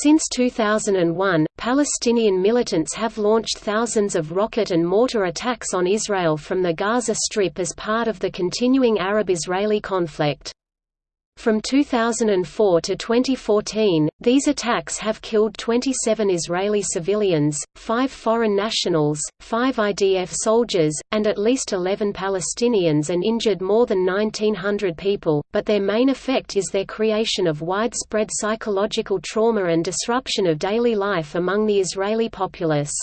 Since 2001, Palestinian militants have launched thousands of rocket and mortar attacks on Israel from the Gaza Strip as part of the continuing Arab-Israeli conflict. From 2004 to 2014, these attacks have killed 27 Israeli civilians, 5 foreign nationals, 5 IDF soldiers, and at least 11 Palestinians and injured more than 1,900 people, but their main effect is their creation of widespread psychological trauma and disruption of daily life among the Israeli populace.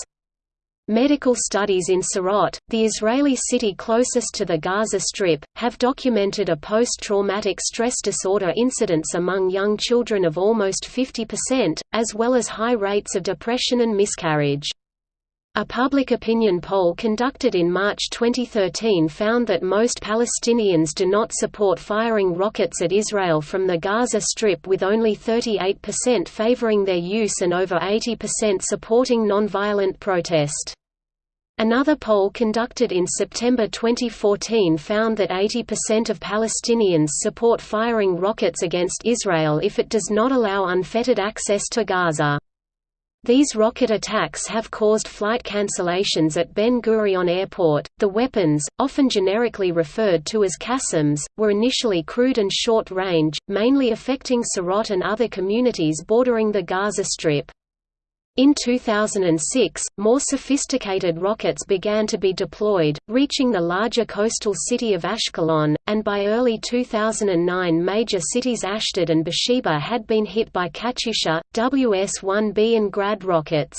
Medical studies in Sderot, the Israeli city closest to the Gaza Strip, have documented a post-traumatic stress disorder incidence among young children of almost 50%, as well as high rates of depression and miscarriage. A public opinion poll conducted in March 2013 found that most Palestinians do not support firing rockets at Israel from the Gaza Strip with only 38% favoring their use and over 80% supporting nonviolent protest. Another poll conducted in September 2014 found that 80% of Palestinians support firing rockets against Israel if it does not allow unfettered access to Gaza. These rocket attacks have caused flight cancellations at Ben Gurion Airport. The weapons, often generically referred to as Qassams, were initially crude and short range, mainly affecting Sderot and other communities bordering the Gaza Strip. In 2006, more sophisticated rockets began to be deployed, reaching the larger coastal city of Ashkelon, and by early 2009 major cities Ashdod and Beersheba had been hit by Katyusha, WS-1B and Grad rockets.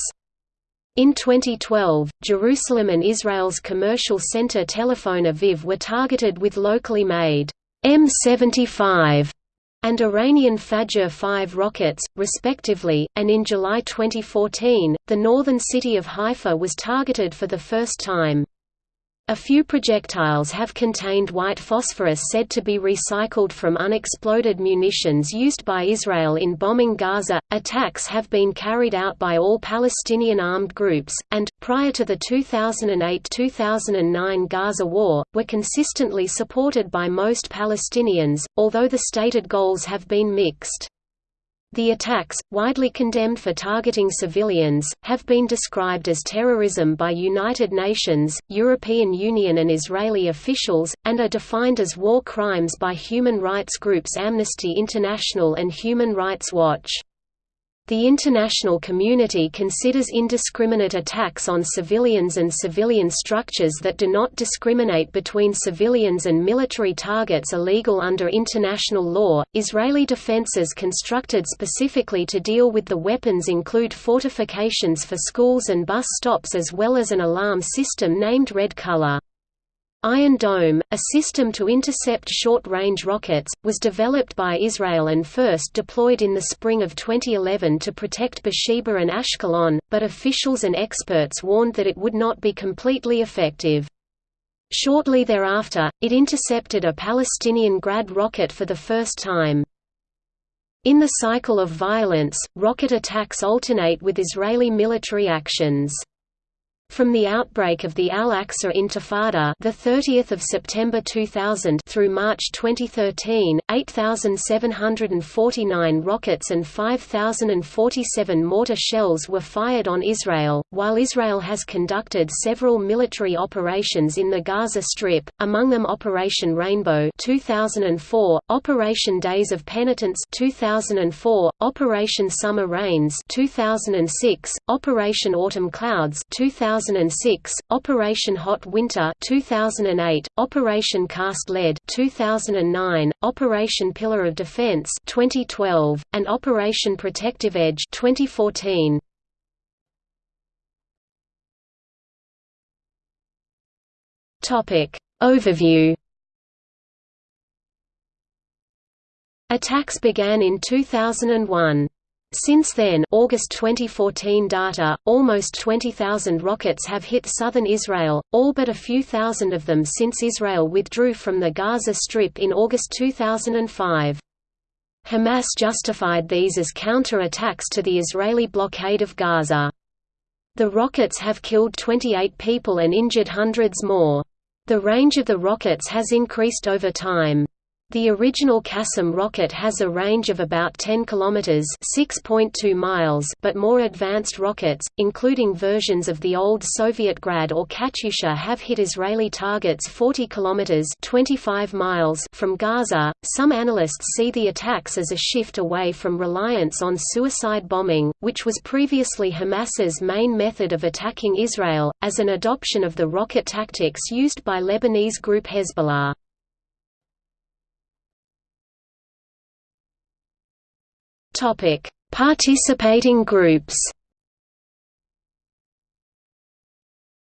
In 2012, Jerusalem and Israel's commercial center Tel Aviv were targeted with locally made M75 and Iranian Fajr 5 rockets, respectively, and in July 2014, the northern city of Haifa was targeted for the first time. A few projectiles have contained white phosphorus said to be recycled from unexploded munitions used by Israel in bombing Gaza. Attacks have been carried out by all Palestinian armed groups, and, prior to the 2008 2009 Gaza war, were consistently supported by most Palestinians, although the stated goals have been mixed. The attacks, widely condemned for targeting civilians, have been described as terrorism by United Nations, European Union and Israeli officials, and are defined as war crimes by human rights groups Amnesty International and Human Rights Watch. The international community considers indiscriminate attacks on civilians and civilian structures that do not discriminate between civilians and military targets illegal under international law. Israeli defenses constructed specifically to deal with the weapons include fortifications for schools and bus stops as well as an alarm system named Red Color. Iron Dome, a system to intercept short-range rockets, was developed by Israel and first deployed in the spring of 2011 to protect Beersheba and Ashkelon, but officials and experts warned that it would not be completely effective. Shortly thereafter, it intercepted a Palestinian Grad rocket for the first time. In the cycle of violence, rocket attacks alternate with Israeli military actions. From the outbreak of the Al-Aqsa Intifada, the 30th of September 2000 through March 2013, 8,749 rockets and 5,047 mortar shells were fired on Israel. While Israel has conducted several military operations in the Gaza Strip, among them Operation Rainbow 2004, Operation Days of Penitence 2004, Operation Summer Rains 2006, Operation Autumn Clouds 2000 2006, Operation Hot Winter 2008, Operation Cast Lead 2009, Operation Pillar of Defense 2012, and Operation Protective Edge 2014. Topic Overview Attacks began in 2001. Since then August 2014 data, almost 20,000 rockets have hit southern Israel, all but a few thousand of them since Israel withdrew from the Gaza Strip in August 2005. Hamas justified these as counter-attacks to the Israeli blockade of Gaza. The rockets have killed 28 people and injured hundreds more. The range of the rockets has increased over time. The original Qassam rocket has a range of about 10 kilometers (6.2 miles), but more advanced rockets, including versions of the old Soviet Grad or Katyusha, have hit Israeli targets 40 kilometers (25 miles) from Gaza. Some analysts see the attacks as a shift away from reliance on suicide bombing, which was previously Hamas's main method of attacking Israel, as an adoption of the rocket tactics used by Lebanese group Hezbollah. Topic: Participating groups.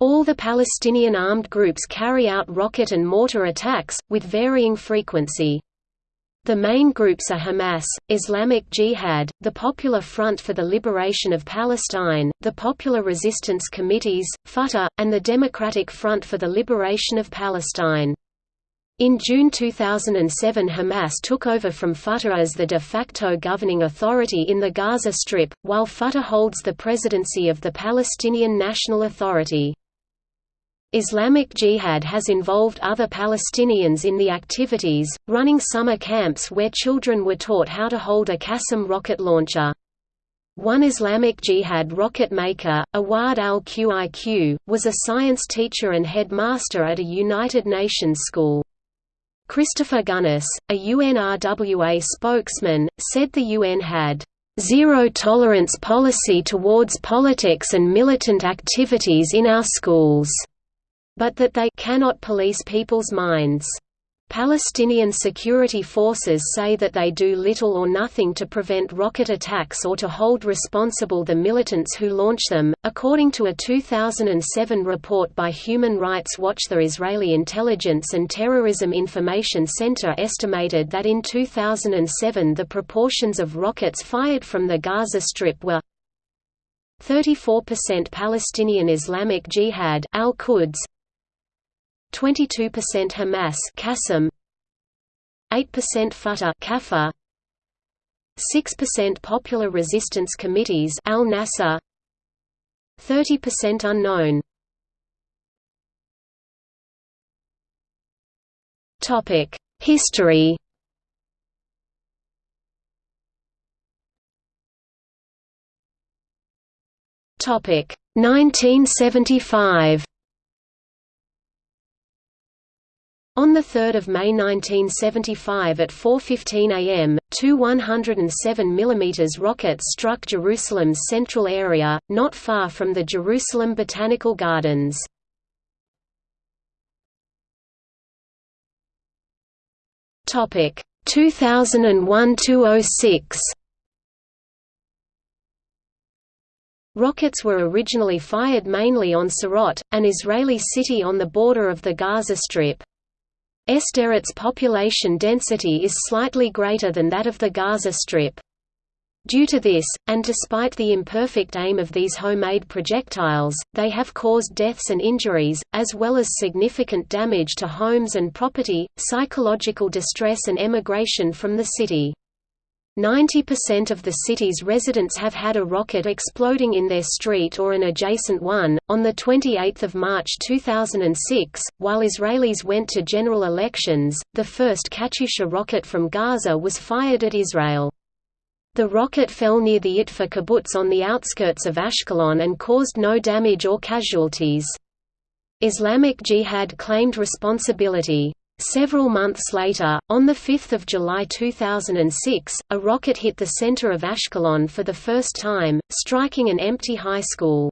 All the Palestinian armed groups carry out rocket and mortar attacks, with varying frequency. The main groups are Hamas, Islamic Jihad, the Popular Front for the Liberation of Palestine, the Popular Resistance Committees, Fatah, and the Democratic Front for the Liberation of Palestine. In June 2007 Hamas took over from Fatah as the de facto governing authority in the Gaza Strip, while Fatah holds the presidency of the Palestinian National Authority. Islamic Jihad has involved other Palestinians in the activities, running summer camps where children were taught how to hold a Qassam rocket launcher. One Islamic Jihad rocket maker, Awad al-Qiq, was a science teacher and headmaster at a United Nations school. Christopher Gunness, a UNRWA spokesman, said the UN had zero-tolerance policy towards politics and militant activities in our schools, but that they cannot police people's minds. Palestinian security forces say that they do little or nothing to prevent rocket attacks or to hold responsible the militants who launch them. According to a 2007 report by Human Rights Watch, the Israeli Intelligence and Terrorism Information Center estimated that in 2007 the proportions of rockets fired from the Gaza Strip were 34% Palestinian Islamic Jihad al-Quds 22% Hamas Qassam 8% Fatah Kafar 6% Popular Resistance Committees Al-Nasser 30% unknown. Topic History. Topic 1975 On 3 May 1975 at 4.15 am, two 107 mm rockets struck Jerusalem's central area, not far from the Jerusalem Botanical Gardens. Topic 2001–06 Rockets were originally fired mainly on Sderot, an Israeli city on the border of the Gaza Strip. Sderot's population density is slightly greater than that of the Gaza Strip. Due to this, and despite the imperfect aim of these homemade projectiles, they have caused deaths and injuries, as well as significant damage to homes and property, psychological distress and emigration from the city. 90% of the city's residents have had a rocket exploding in their street or an adjacent one. On the 28th of March 2006, while Israelis went to general elections, the first Katyusha rocket from Gaza was fired at Israel. The rocket fell near the Itfa kibbutz on the outskirts of Ashkelon and caused no damage or casualties. Islamic Jihad claimed responsibility. Several months later, on 5 July 2006, a rocket hit the center of Ashkelon for the first time, striking an empty high school.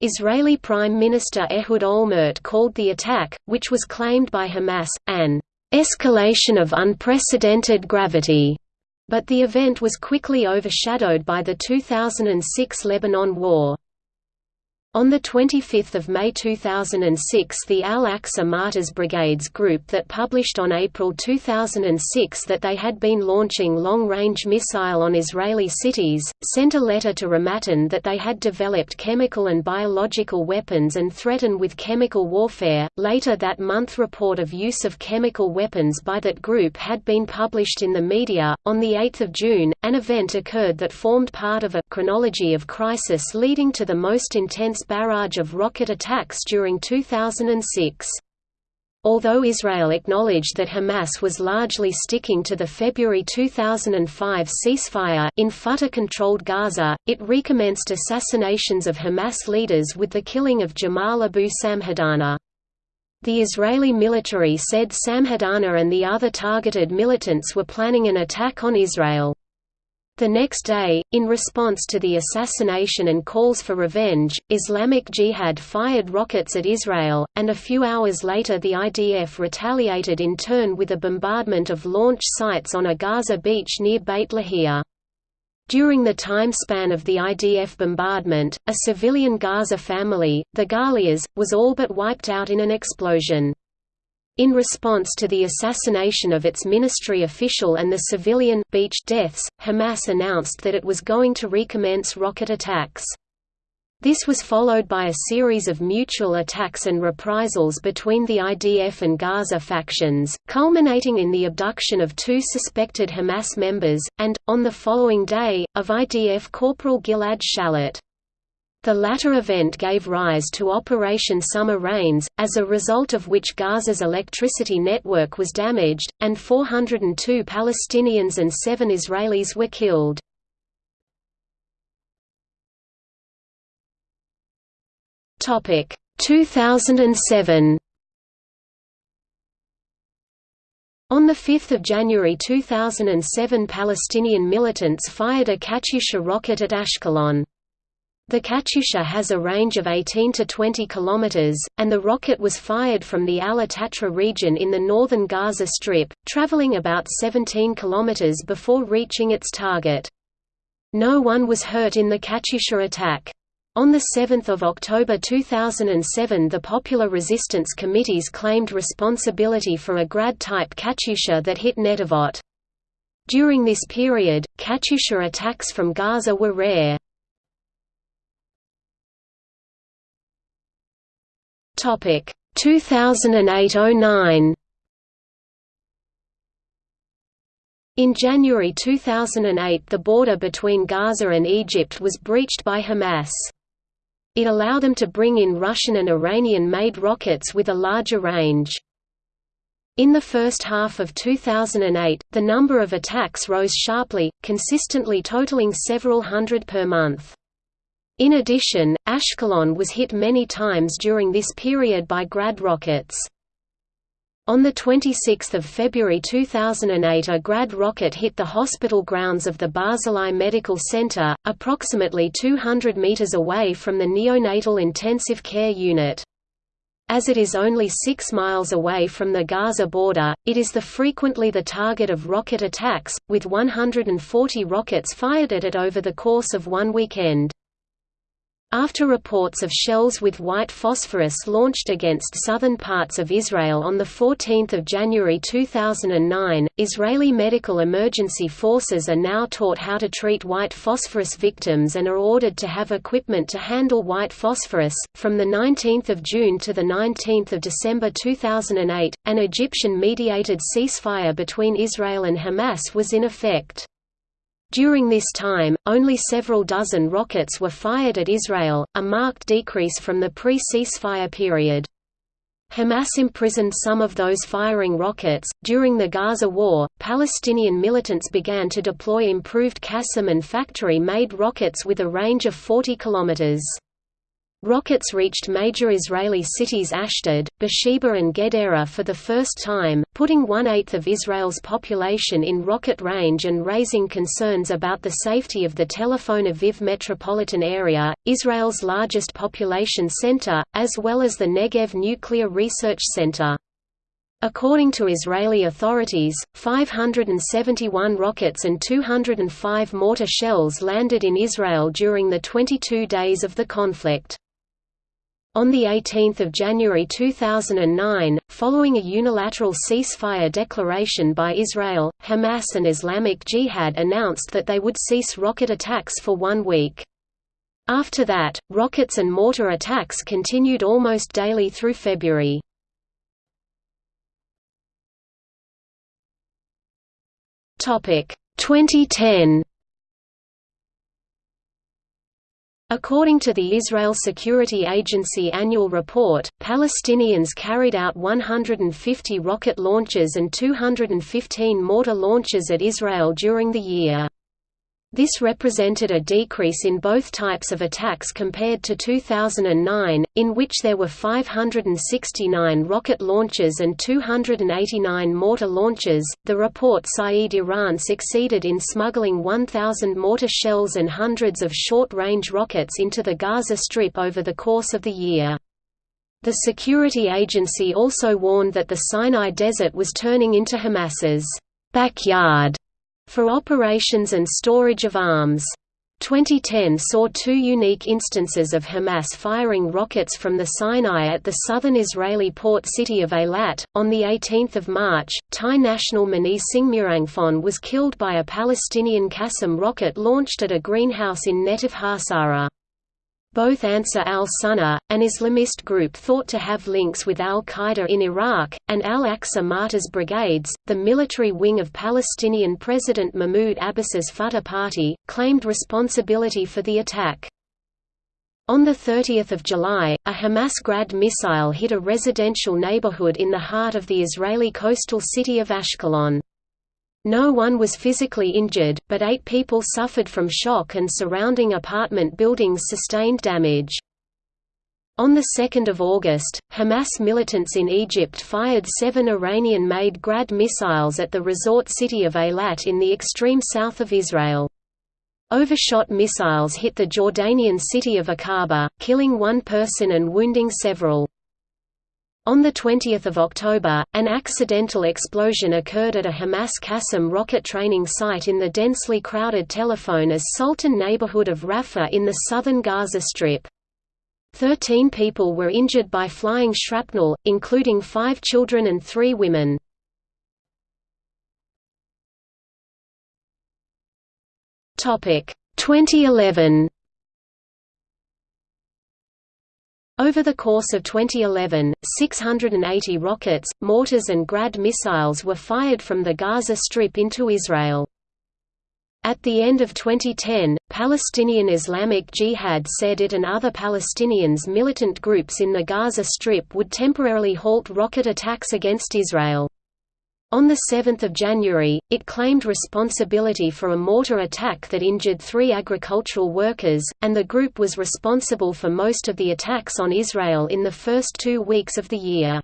Israeli Prime Minister Ehud Olmert called the attack, which was claimed by Hamas, an escalation of unprecedented gravity, but the event was quickly overshadowed by the 2006 Lebanon War. On 25 May 2006 the Al-Aqsa Martyrs Brigades group that published on April 2006 that they had been launching long-range missile on Israeli cities, sent a letter to Ramadan that they had developed chemical and biological weapons and threatened with chemical warfare. Later that month report of use of chemical weapons by that group had been published in the media. On 8 June, an event occurred that formed part of a chronology of crisis leading to the most intense barrage of rocket attacks during 2006. although Israel acknowledged that Hamas was largely sticking to the February 2005 ceasefire in Fatah-controlled Gaza, it recommenced assassinations of Hamas leaders with the killing of Jamal Abu Samhadana. The Israeli military said Samhadana and the other targeted militants were planning an attack on Israel. The next day, in response to the assassination and calls for revenge, Islamic Jihad fired rockets at Israel, and a few hours later the IDF retaliated in turn with a bombardment of launch sites on a Gaza beach near Beit Lahia. During the time span of the IDF bombardment, a civilian Gaza family, the Ghalias, was all but wiped out in an explosion. In response to the assassination of its ministry official and the civilian beach deaths, Hamas announced that it was going to recommence rocket attacks. This was followed by a series of mutual attacks and reprisals between the IDF and Gaza factions, culminating in the abduction of two suspected Hamas members, and, on the following day, of IDF Corporal Gilad Shalit. The latter event gave rise to Operation Summer Rains, as a result of which Gaza's electricity network was damaged, and 402 Palestinians and seven Israelis were killed. Topic 2007 On 5 January 2007 Palestinian militants fired a Katyusha rocket at Ashkelon. The Katyusha has a range of 18 to 20 kilometers, and the rocket was fired from the Al-Atatra region in the northern Gaza Strip, traveling about 17 kilometers before reaching its target. No one was hurt in the Katyusha attack. On 7 October 2007 the Popular Resistance Committees claimed responsibility for a Grad-type Katyusha that hit Netivot. During this period, Katyusha attacks from Gaza were rare. Topic 2008–09 In January 2008 the border between Gaza and Egypt was breached by Hamas. It allowed them to bring in Russian and Iranian-made rockets with a larger range. In the first half of 2008, the number of attacks rose sharply, consistently totaling several hundred per month. In addition, Ashkelon was hit many times during this period by Grad rockets. On 26 February 2008 a Grad rocket hit the hospital grounds of the Barzilai Medical Center, approximately 200 meters away from the neonatal intensive care unit. As it is only 6 miles away from the Gaza border, it is the frequently the target of rocket attacks, with 140 rockets fired at it over the course of one weekend. After reports of shells with white phosphorus launched against southern parts of Israel on 14 January 2009, Israeli medical emergency forces are now taught how to treat white phosphorus victims and are ordered to have equipment to handle white phosphorus. From 19 June to 19 December 2008, an Egyptian-mediated ceasefire between Israel and Hamas was in effect. During this time, only several dozen rockets were fired at Israel, a marked decrease from the pre-ceasefire period. Hamas imprisoned some of those firing rockets. During the Gaza War, Palestinian militants began to deploy improved Qassam and factory made rockets with a range of 40 kilometers. Rockets reached major Israeli cities Ashdod, Beersheba and Gedera for the first time, putting one-eighth of Israel's population in rocket range and raising concerns about the safety of the Tel Aviv metropolitan area, Israel's largest population center, as well as the Negev Nuclear Research Center. According to Israeli authorities, 571 rockets and 205 mortar shells landed in Israel during the 22 days of the conflict. On 18 January 2009, following a unilateral ceasefire declaration by Israel, Hamas and Islamic Jihad announced that they would cease rocket attacks for one week. After that, rockets and mortar attacks continued almost daily through February. Topic 2010 According to the Israel Security Agency annual report, Palestinians carried out 150 rocket launches and 215 mortar launches at Israel during the year. This represented a decrease in both types of attacks compared to 2009, in which there were 569 rocket launches and 289 mortar launches. The report cited Iran succeeded in smuggling 1,000 mortar shells and hundreds of short range rockets into the Gaza Strip over the course of the year. The security agency also warned that the Sinai Desert was turning into Hamas's backyard for operations and storage of arms. 2010 saw two unique instances of Hamas firing rockets from the Sinai at the southern Israeli port city of Eilat. On 18 March, Thai national Mani Singh was killed by a Palestinian Qassam rocket launched at a greenhouse in Netiv Hassara. Both Ansar al-Sunnah, an Islamist group thought to have links with al-Qaeda in Iraq, and al-Aqsa Martyrs Brigades, the military wing of Palestinian President Mahmoud Abbas's Fatah Party, claimed responsibility for the attack. On 30 July, a Hamas Grad missile hit a residential neighborhood in the heart of the Israeli coastal city of Ashkelon. No one was physically injured, but eight people suffered from shock and surrounding apartment buildings sustained damage. On 2 August, Hamas militants in Egypt fired seven Iranian-made Grad missiles at the resort city of Eilat in the extreme south of Israel. Overshot missiles hit the Jordanian city of Aqaba, killing one person and wounding several. On 20 October, an accidental explosion occurred at a Hamas Qassam rocket training site in the densely crowded Telephone as Sultan neighborhood of Rafah in the southern Gaza Strip. Thirteen people were injured by flying shrapnel, including five children and three women. Topic 2011 Over the course of 2011, 680 rockets, mortars and Grad missiles were fired from the Gaza Strip into Israel. At the end of 2010, Palestinian Islamic Jihad said it and other Palestinians militant groups in the Gaza Strip would temporarily halt rocket attacks against Israel. On 7 January, it claimed responsibility for a mortar attack that injured three agricultural workers, and the group was responsible for most of the attacks on Israel in the first two weeks of the year.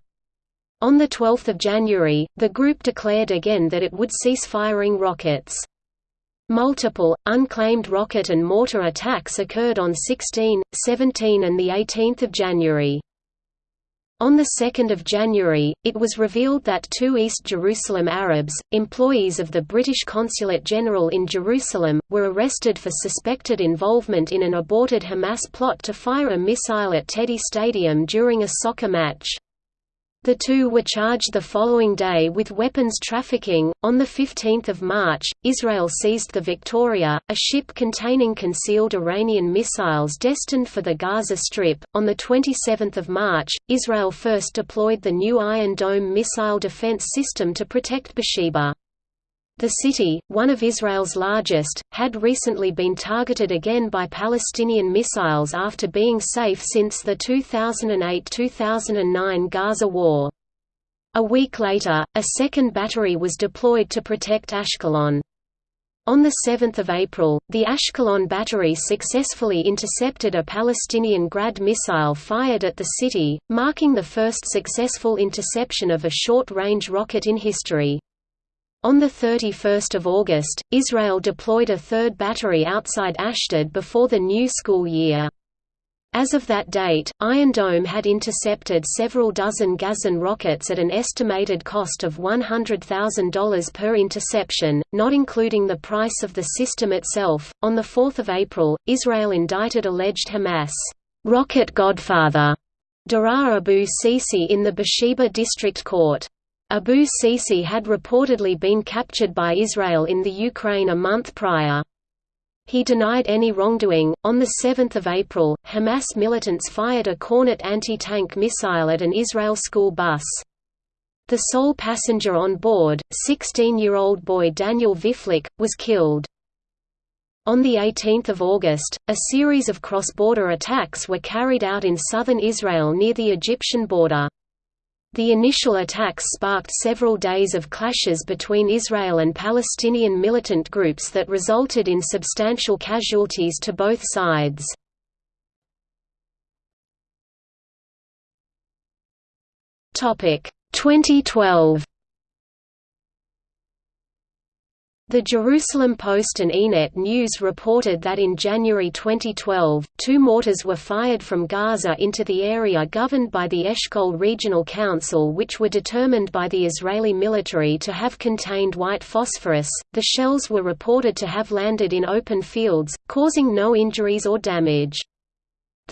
On 12 January, the group declared again that it would cease firing rockets. Multiple, unclaimed rocket and mortar attacks occurred on 16, 17 and 18 January. On 2 January, it was revealed that two East Jerusalem Arabs, employees of the British Consulate General in Jerusalem, were arrested for suspected involvement in an aborted Hamas plot to fire a missile at Teddy Stadium during a soccer match. The two were charged the following day with weapons trafficking. On the 15th of March, Israel seized the Victoria, a ship containing concealed Iranian missiles destined for the Gaza Strip. On the 27th of March, Israel first deployed the new Iron Dome missile defense system to protect Beersheba. The city, one of Israel's largest, had recently been targeted again by Palestinian missiles after being safe since the 2008–2009 Gaza war. A week later, a second battery was deployed to protect Ashkelon. On 7 April, the Ashkelon battery successfully intercepted a Palestinian Grad missile fired at the city, marking the first successful interception of a short-range rocket in history. On 31 August, Israel deployed a third battery outside Ashdod before the new school year. As of that date, Iron Dome had intercepted several dozen Gazan rockets at an estimated cost of $100,000 per interception, not including the price of the system itself. On 4 April, Israel indicted alleged Hamas rocket godfather Dirar Abu Sisi in the Beersheba District Court. Abu Sisi had reportedly been captured by Israel in the Ukraine a month prior. He denied any wrongdoing. On the 7th of April, Hamas militants fired a Kornet anti-tank missile at an Israel school bus. The sole passenger on board, 16-year-old boy Daniel Viflic, was killed. On 18 August, a series of cross-border attacks were carried out in southern Israel near the Egyptian border. The initial attacks sparked several days of clashes between Israel and Palestinian militant groups that resulted in substantial casualties to both sides. Topic 2012 The Jerusalem Post and Ynet News reported that in January 2012, two mortars were fired from Gaza into the area governed by the Eshkol Regional Council, which were determined by the Israeli military to have contained white phosphorus. The shells were reported to have landed in open fields, causing no injuries or damage.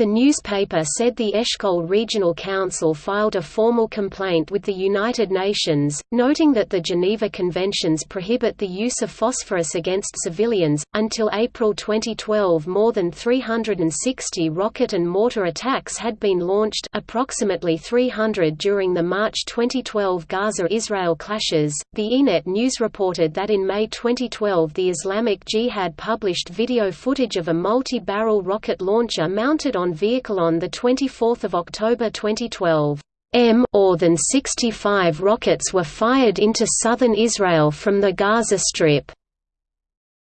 The newspaper said the Eshkol Regional Council filed a formal complaint with the United Nations, noting that the Geneva Conventions prohibit the use of phosphorus against civilians. Until April 2012, more than 360 rocket and mortar attacks had been launched, approximately 300 during the March 2012 Gaza-Israel clashes. The Ynet News reported that in May 2012, the Islamic Jihad published video footage of a multi-barrel rocket launcher mounted on vehicle on 24 October 2012. M more than 65 rockets were fired into southern Israel from the Gaza Strip.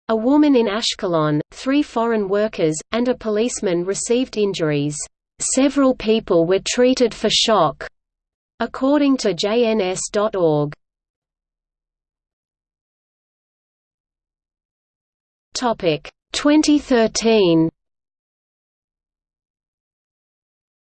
A woman in Ashkelon, three foreign workers, and a policeman received injuries. Several people were treated for shock, according to JNS.org. Topic 2013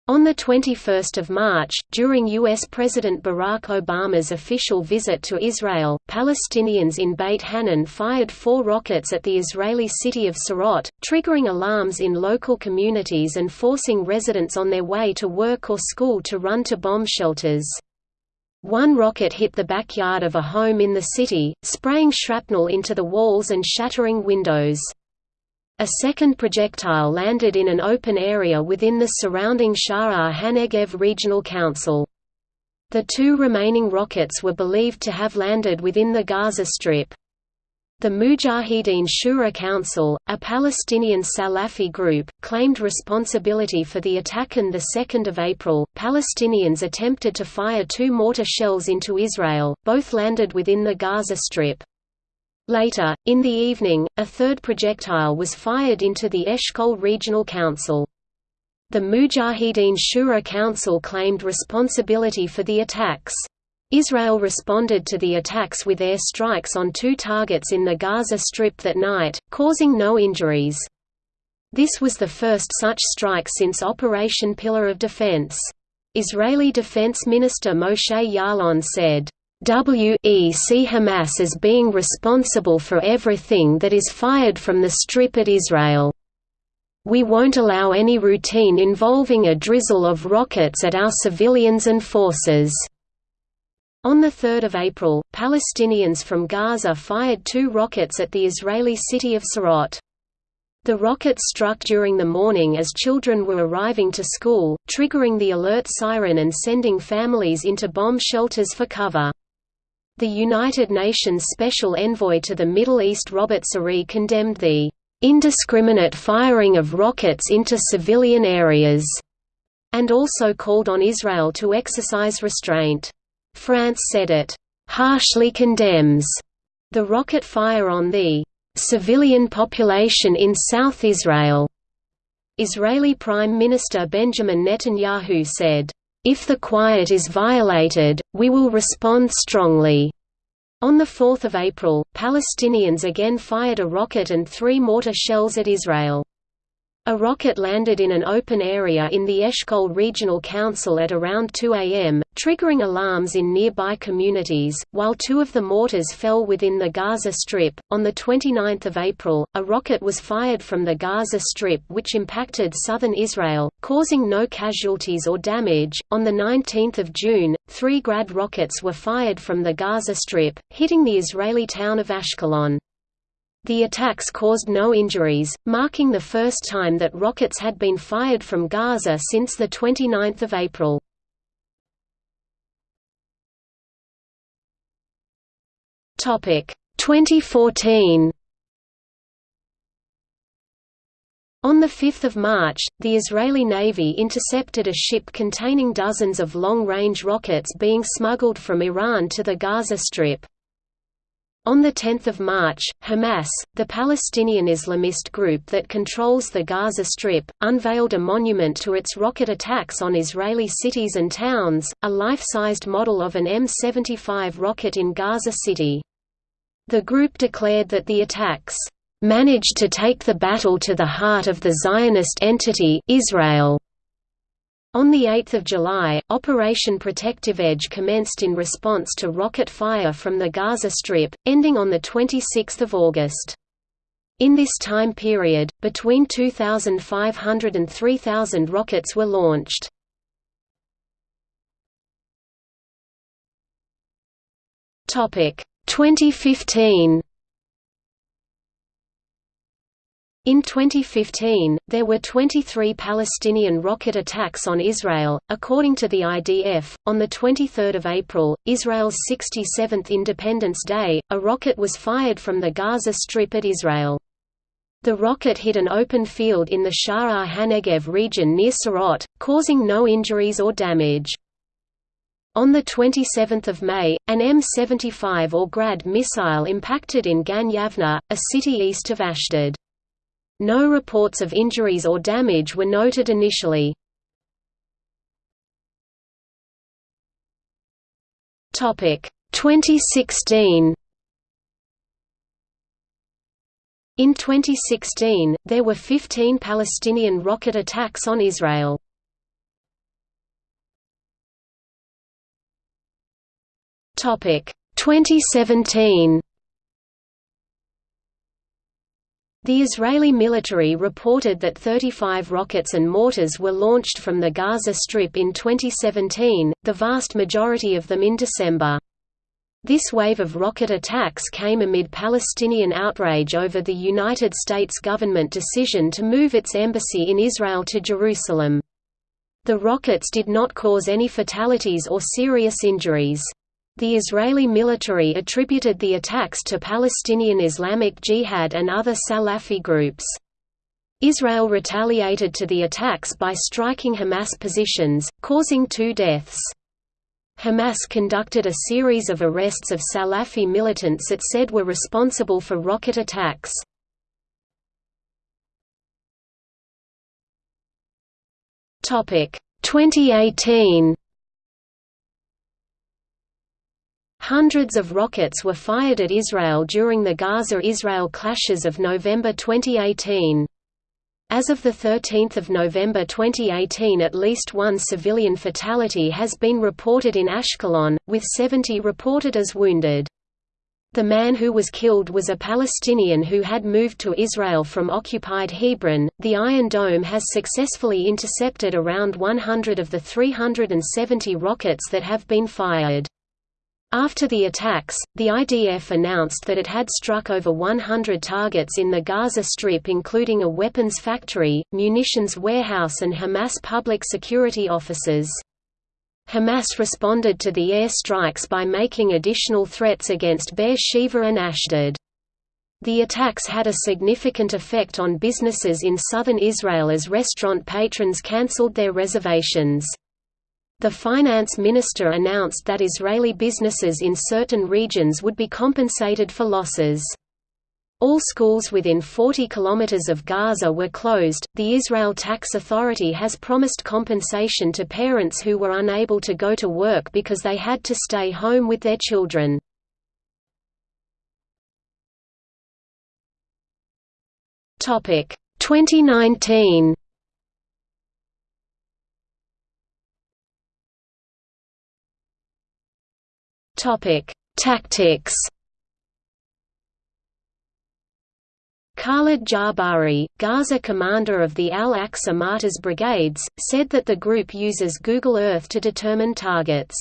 On 21 March, during U.S. President Barack Obama's official visit to Israel, Palestinians in Beit Hanoun fired four rockets at the Israeli city of Sderot, triggering alarms in local communities and forcing residents on their way to work or school to run to bomb shelters. One rocket hit the backyard of a home in the city, spraying shrapnel into the walls and shattering windows. A second projectile landed in an open area within the surrounding Sha'ar HaNegev Regional Council. The two remaining rockets were believed to have landed within the Gaza Strip. The Mujahideen Shura Council, a Palestinian Salafi group, claimed responsibility for the attack on 2 April. Palestinians attempted to fire two mortar shells into Israel, both landed within the Gaza Strip. Later, in the evening, a third projectile was fired into the Eshkol Regional Council. The Mujahideen Shura Council claimed responsibility for the attacks. Israel responded to the attacks with air strikes on two targets in the Gaza Strip that night, causing no injuries. This was the first such strike since Operation Pillar of Defense. Israeli Defense Minister Moshe Ya'alon said, we see Hamas as being responsible for everything that is fired from the Strip at Israel. We won't allow any routine involving a drizzle of rockets at our civilians and forces." On 3 April, Palestinians from Gaza fired two rockets at the Israeli city of Sderot. The rockets struck during the morning as children were arriving to school, triggering the alert siren and sending families into bomb shelters for cover. The United Nations Special Envoy to the Middle East Robert Serry condemned the indiscriminate firing of rockets into civilian areas, and also called on Israel to exercise restraint. France said it harshly condemns the rocket fire on the civilian population in South Israel. Israeli Prime Minister Benjamin Netanyahu said, if the quiet is violated, we will respond strongly. On 4 April, Palestinians again fired a rocket and three mortar shells at Israel. A rocket landed in an open area in the Eshkol Regional Council at around 2 am, triggering alarms in nearby communities, while two of the mortars fell within the Gaza Strip. On 29 April, a rocket was fired from the Gaza Strip which impacted southern Israel, causing no casualties or damage. On 19 June, three Grad rockets were fired from the Gaza Strip, hitting the Israeli town of Ashkelon. The attacks caused no injuries, marking the first time that rockets had been fired from Gaza since 29 April. Topic 2014. On 5 March, the Israeli Navy intercepted a ship containing dozens of long-range rockets being smuggled from Iran to the Gaza Strip. On 10 March, Hamas, the Palestinian Islamist group that controls the Gaza Strip, unveiled a monument to its rocket attacks on Israeli cities and towns, a life-sized model of an M75 rocket in Gaza City. The group declared that the attacks managed to take the battle to the heart of the Zionist entity Israel. On 8 July, Operation Protective Edge commenced in response to rocket fire from the Gaza Strip, ending on 26 August. In this time period, between 2,500 and 3,000 rockets were launched. Topic 2015 In 2015, there were 23 Palestinian rocket attacks on Israel, according to the IDF. On the 23rd of April, Israel's 67th Independence Day, a rocket was fired from the Gaza Strip at Israel. The rocket hit an open field in the Sha'ar HaNegev region near Sderot, causing no injuries or damage. On 27 May, an M75 or Grad missile impacted in Gan Yavna, a city east of Ashdod. No reports of injuries or damage were noted initially. Topic 2016 In 2016, there were 15 Palestinian rocket attacks on Israel. Topic 2017 The Israeli military reported that 35 rockets and mortars were launched from the Gaza Strip in 2017, the vast majority of them in December. This wave of rocket attacks came amid Palestinian outrage over the United States government decision to move its embassy in Israel to Jerusalem. The rockets did not cause any fatalities or serious injuries. The Israeli military attributed the attacks to Palestinian Islamic Jihad and other Salafi groups. Israel retaliated to the attacks by striking Hamas positions, causing two deaths. Hamas conducted a series of arrests of Salafi militants it said were responsible for rocket attacks. Topic 2018 Hundreds of rockets were fired at Israel during the Gaza–Israel clashes of November 2018. As of 13 November 2018 at least one civilian fatality has been reported in Ashkelon, with 70 reported as wounded. The man who was killed was a Palestinian who had moved to Israel from occupied Hebron. The Iron Dome has successfully intercepted around 100 of the 370 rockets that have been fired. After the attacks, the IDF announced that it had struck over 100 targets in the Gaza Strip including a weapons factory, munitions warehouse and Hamas public security offices. Hamas responded to the air strikes by making additional threats against Be'er Sheva and Ashdod. The attacks had a significant effect on businesses in southern Israel as restaurant patrons cancelled their reservations. The finance minister announced that Israeli businesses in certain regions would be compensated for losses. All schools within 40 kilometers of Gaza were closed. The Israel Tax Authority has promised compensation to parents who were unable to go to work because they had to stay home with their children. Topic 2019 Topic: Tactics. Khalid Jabari, Gaza commander of the Al-Aqsa Martyrs Brigades, said that the group uses Google Earth to determine targets.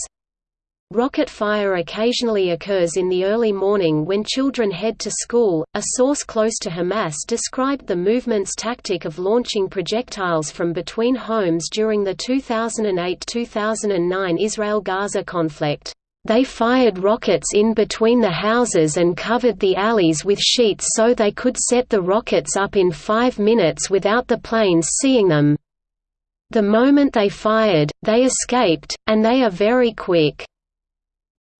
Rocket fire occasionally occurs in the early morning when children head to school. A source close to Hamas described the movement's tactic of launching projectiles from between homes during the 2008 2009 Israel Gaza conflict. They fired rockets in between the houses and covered the alleys with sheets so they could set the rockets up in five minutes without the planes seeing them. The moment they fired, they escaped, and they are very quick.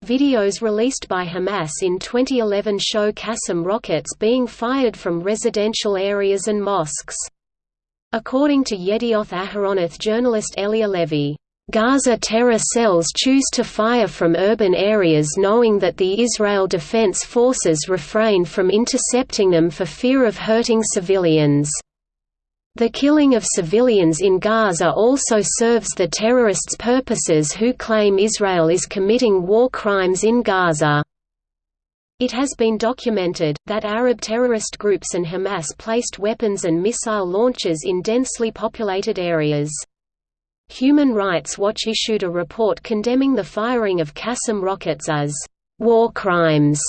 Videos released by Hamas in 2011 show Qassam rockets being fired from residential areas and mosques. According to Yedioth Ahronoth journalist Elia Levy, Gaza terror cells choose to fire from urban areas knowing that the Israel Defense Forces refrain from intercepting them for fear of hurting civilians. The killing of civilians in Gaza also serves the terrorists' purposes who claim Israel is committing war crimes in Gaza. It has been documented, that Arab terrorist groups and Hamas placed weapons and missile launchers in densely populated areas. Human Rights Watch issued a report condemning the firing of Qassam rockets as war crimes,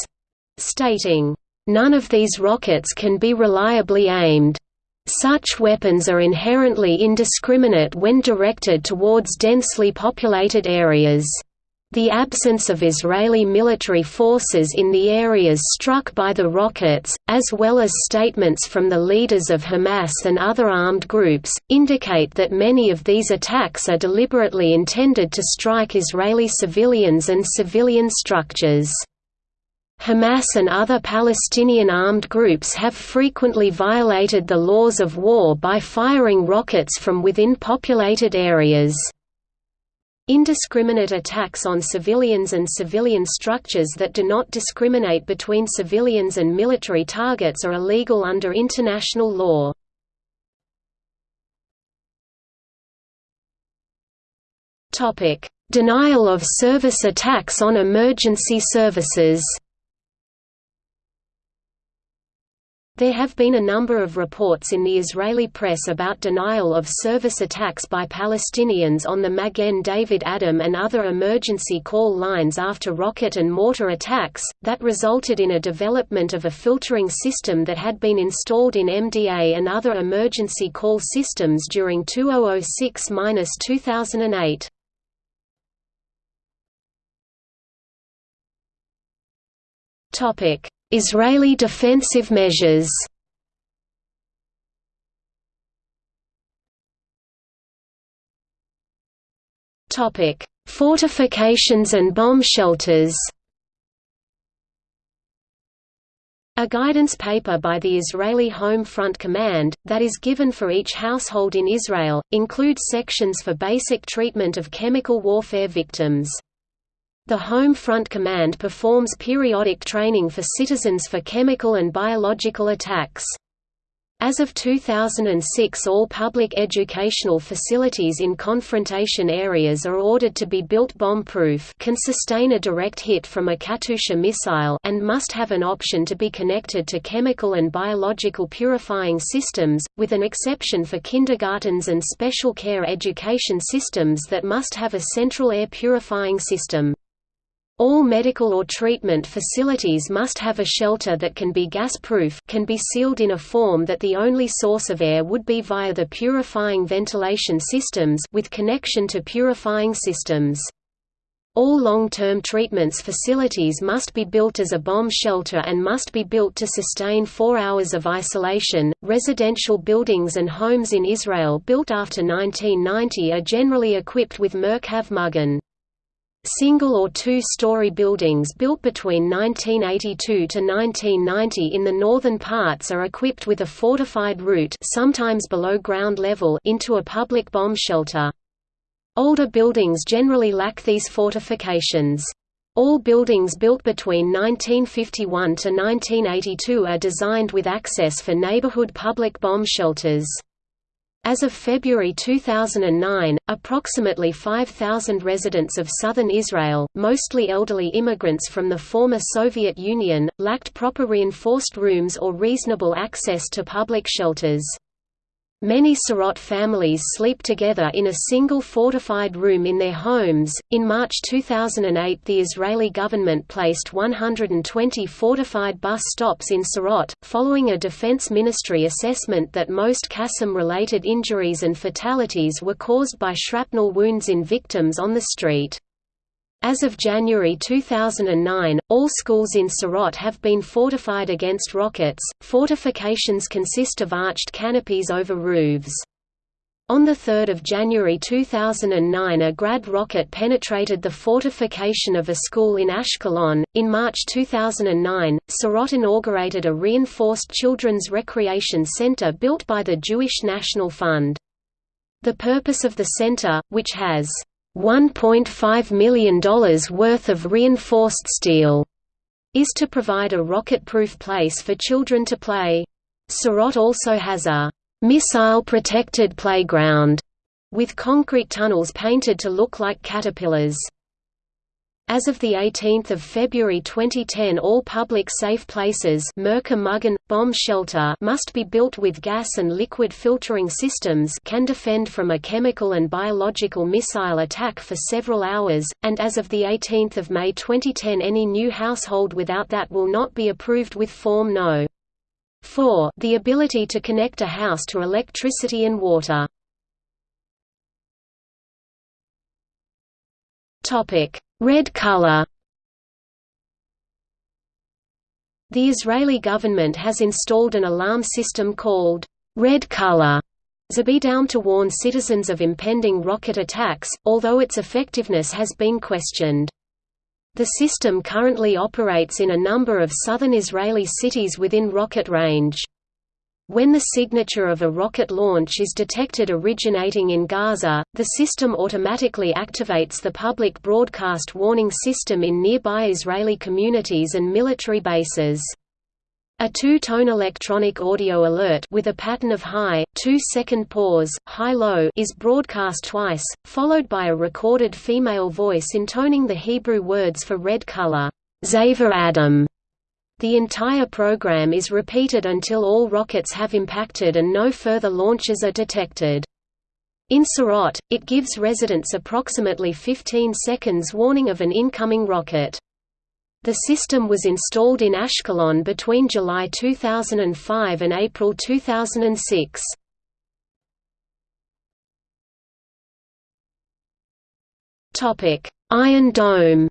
stating, None of these rockets can be reliably aimed. Such weapons are inherently indiscriminate when directed towards densely populated areas. The absence of Israeli military forces in the areas struck by the rockets, as well as statements from the leaders of Hamas and other armed groups, indicate that many of these attacks are deliberately intended to strike Israeli civilians and civilian structures. Hamas and other Palestinian armed groups have frequently violated the laws of war by firing rockets from within populated areas. Indiscriminate attacks on civilians and civilian structures that do not discriminate between civilians and military targets are illegal under international law. Denial of service attacks on emergency services There have been a number of reports in the Israeli press about denial of service attacks by Palestinians on the Magen David Adom and other emergency call lines after rocket and mortar attacks, that resulted in a development of a filtering system that had been installed in MDA and other emergency call systems during 2006–2008. Topic Israeli defensive measures Topic: Fortifications and bomb shelters A guidance paper by the Israeli Home Front Command, that is given for each household in Israel, includes sections for basic treatment of chemical warfare victims. The Home Front Command performs periodic training for citizens for chemical and biological attacks. As of 2006 all public educational facilities in confrontation areas are ordered to be built bomb-proof can sustain a direct hit from a Katyusha missile and must have an option to be connected to chemical and biological purifying systems, with an exception for kindergartens and special care education systems that must have a central air purifying system. All medical or treatment facilities must have a shelter that can be gas-proof can be sealed in a form that the only source of air would be via the purifying ventilation systems with connection to purifying systems. All long-term treatments facilities must be built as a bomb shelter and must be built to sustain 4 hours of isolation. Residential buildings and homes in Israel built after 1990 are generally equipped with Merkhav Mugan. Single or two-story buildings built between 1982 to 1990 in the northern parts are equipped with a fortified route sometimes below ground level into a public bomb shelter. Older buildings generally lack these fortifications. All buildings built between 1951 to 1982 are designed with access for neighborhood public bomb shelters. As of February 2009, approximately 5,000 residents of southern Israel, mostly elderly immigrants from the former Soviet Union, lacked proper reinforced rooms or reasonable access to public shelters. Many Sderot families sleep together in a single fortified room in their homes. In March 2008, the Israeli government placed 120 fortified bus stops in Sderot, following a Defense Ministry assessment that most Qassam related injuries and fatalities were caused by shrapnel wounds in victims on the street. As of January 2009, all schools in Sderot have been fortified against rockets. Fortifications consist of arched canopies over roofs. On 3 January 2009 a Grad rocket penetrated the fortification of a school in Ashkelon. In March 2009, Sderot inaugurated a reinforced children's recreation center built by the Jewish National Fund. The purpose of the center, which has $1.5 million worth of reinforced steel, is to provide a rocket-proof place for children to play. Sderot also has a missile-protected playground, with concrete tunnels painted to look like caterpillars. As of 18 February 2010 all public safe places bomb shelter must be built with gas and liquid filtering systems can defend from a chemical and biological missile attack for several hours, and as of 18 May 2010 any new household without that will not be approved with Form No. 4 the ability to connect a house to electricity and water. Topic Red color The Israeli government has installed an alarm system called Red Color Tzeva Adom to warn citizens of impending rocket attacks, although its effectiveness has been questioned. The system currently operates in a number of southern Israeli cities within rocket range. When the signature of a rocket launch is detected originating in Gaza, the system automatically activates the public broadcast warning system in nearby Israeli communities and military bases. A two-tone electronic audio alert with a pattern of high, two-second pause, high-low is broadcast twice, followed by a recorded female voice intoning the Hebrew words for red color, Tzeva Adom, the entire program is repeated until all rockets have impacted and no further launches are detected. In Sderot, it gives residents approximately 15 seconds warning of an incoming rocket. The system was installed in Ashkelon between July 2005 and April 2006. Iron Dome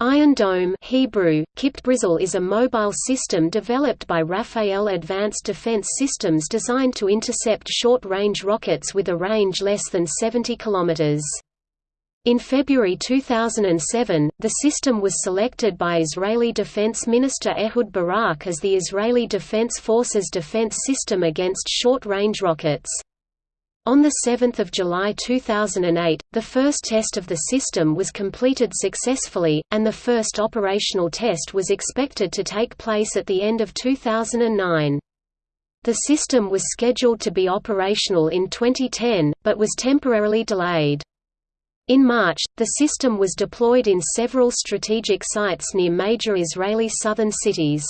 Iron Dome Hebrew, Kipped is a mobile system developed by Rafael Advanced Defense Systems designed to intercept short-range rockets with a range less than 70 km. In February 2007, the system was selected by Israeli Defense Minister Ehud Barak as the Israeli Defense Forces defense system against short-range rockets. On 7 July 2008, the first test of the system was completed successfully, and the first operational test was expected to take place at the end of 2009. The system was scheduled to be operational in 2010, but was temporarily delayed. In March, the system was deployed in several strategic sites near major Israeli southern cities.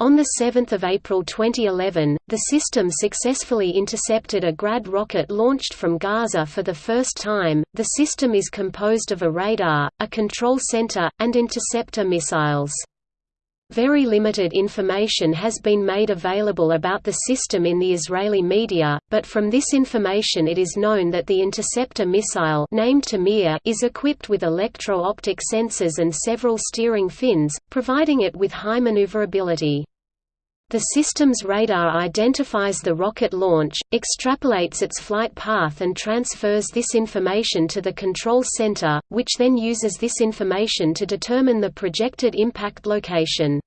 On 7 April 2011, the system successfully intercepted a Grad rocket launched from Gaza for the first time. The system is composed of a radar, a control center, and interceptor missiles. Very limited information has been made available about the system in the Israeli media, but from this information it is known that the interceptor missile named Tamir is equipped with electro-optic sensors and several steering fins, providing it with high maneuverability. The system's radar identifies the rocket launch, extrapolates its flight path and transfers this information to the control center, which then uses this information to determine the projected impact location.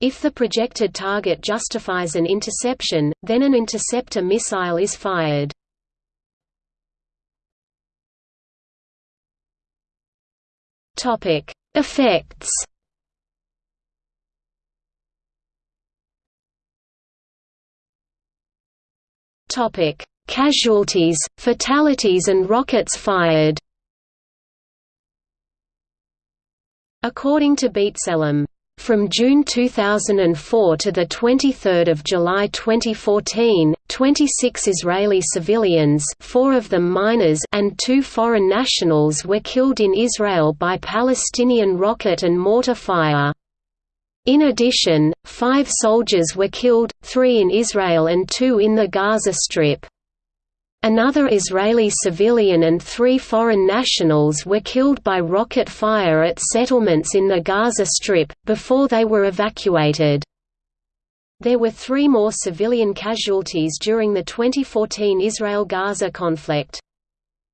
If the projected target justifies an interception, then an interceptor missile is fired. Effects Topic: Casualties, fatalities and rockets fired. According to B'Tselem, from June 2004 to 23 July 2014, 26 Israeli civilians four of them minors and two foreign nationals were killed in Israel by Palestinian rocket and mortar fire. In addition, five soldiers were killed, three in Israel and two in the Gaza Strip. Another Israeli civilian and three foreign nationals were killed by rocket fire at settlements in the Gaza Strip, before they were evacuated. There were three more civilian casualties during the 2014 Israel–Gaza conflict.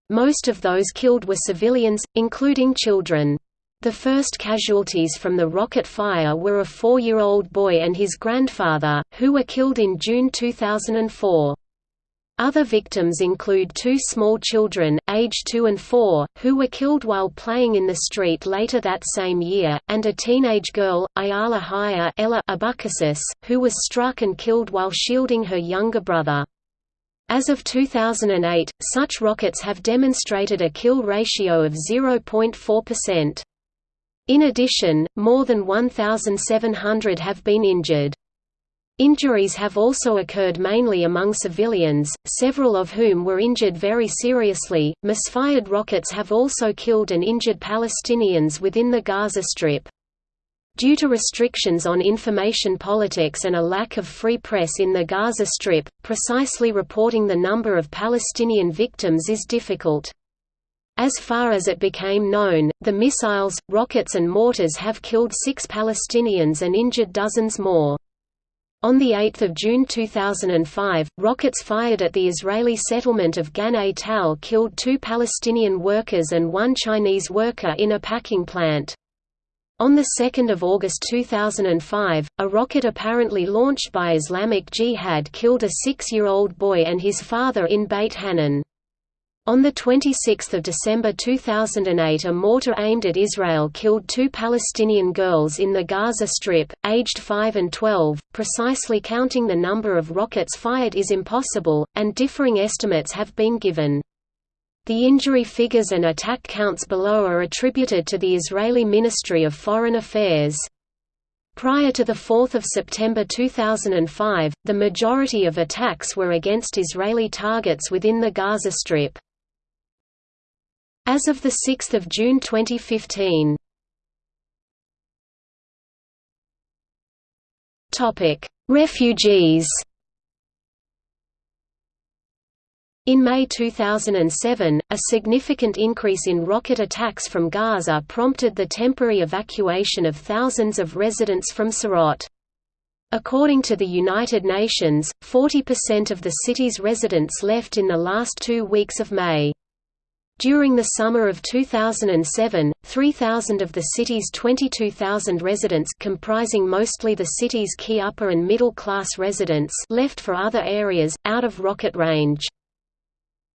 Most of those killed were civilians, including children. The first casualties from the rocket fire were a four-year-old boy and his grandfather, who were killed in June 2004. Other victims include two small children, aged 2 and 4, who were killed while playing in the street later that same year, and a teenage girl, Ayala Haya Ella Abukasis, who was struck and killed while shielding her younger brother. As of 2008, such rockets have demonstrated a kill ratio of 0.4%. In addition, more than 1,700 have been injured. Injuries have also occurred mainly among civilians, several of whom were injured very seriously. Misfired rockets have also killed and injured Palestinians within the Gaza Strip. Due to restrictions on information politics and a lack of free press in the Gaza Strip, precisely reporting the number of Palestinian victims is difficult. As far as it became known, the missiles, rockets and mortars have killed six Palestinians and injured dozens more. On 8 June 2005, rockets fired at the Israeli settlement of Gan Tal killed two Palestinian workers and one Chinese worker in a packing plant. On 2 August 2005, a rocket apparently launched by Islamic Jihad killed a six-year-old boy and his father in Beit Hanoun. On 26 December 2008 a mortar aimed at Israel killed two Palestinian girls in the Gaza Strip, aged 5 and 12. Precisely counting the number of rockets fired is impossible, and differing estimates have been given. The injury figures and attack counts below are attributed to the Israeli Ministry of Foreign Affairs. Prior to 4 September 2005, the majority of attacks were against Israeli targets within the Gaza Strip. As of 6 June 2015. Refugees In May 2007, a significant increase in rocket attacks from Gaza prompted the temporary evacuation of thousands of residents from Sderot. According to the United Nations, 40% of the city's residents left in the last two weeks of May. During the summer of 2007, 3,000 of the city's 22,000 residents comprising mostly the city's key upper and middle class residents left for other areas, out of rocket range.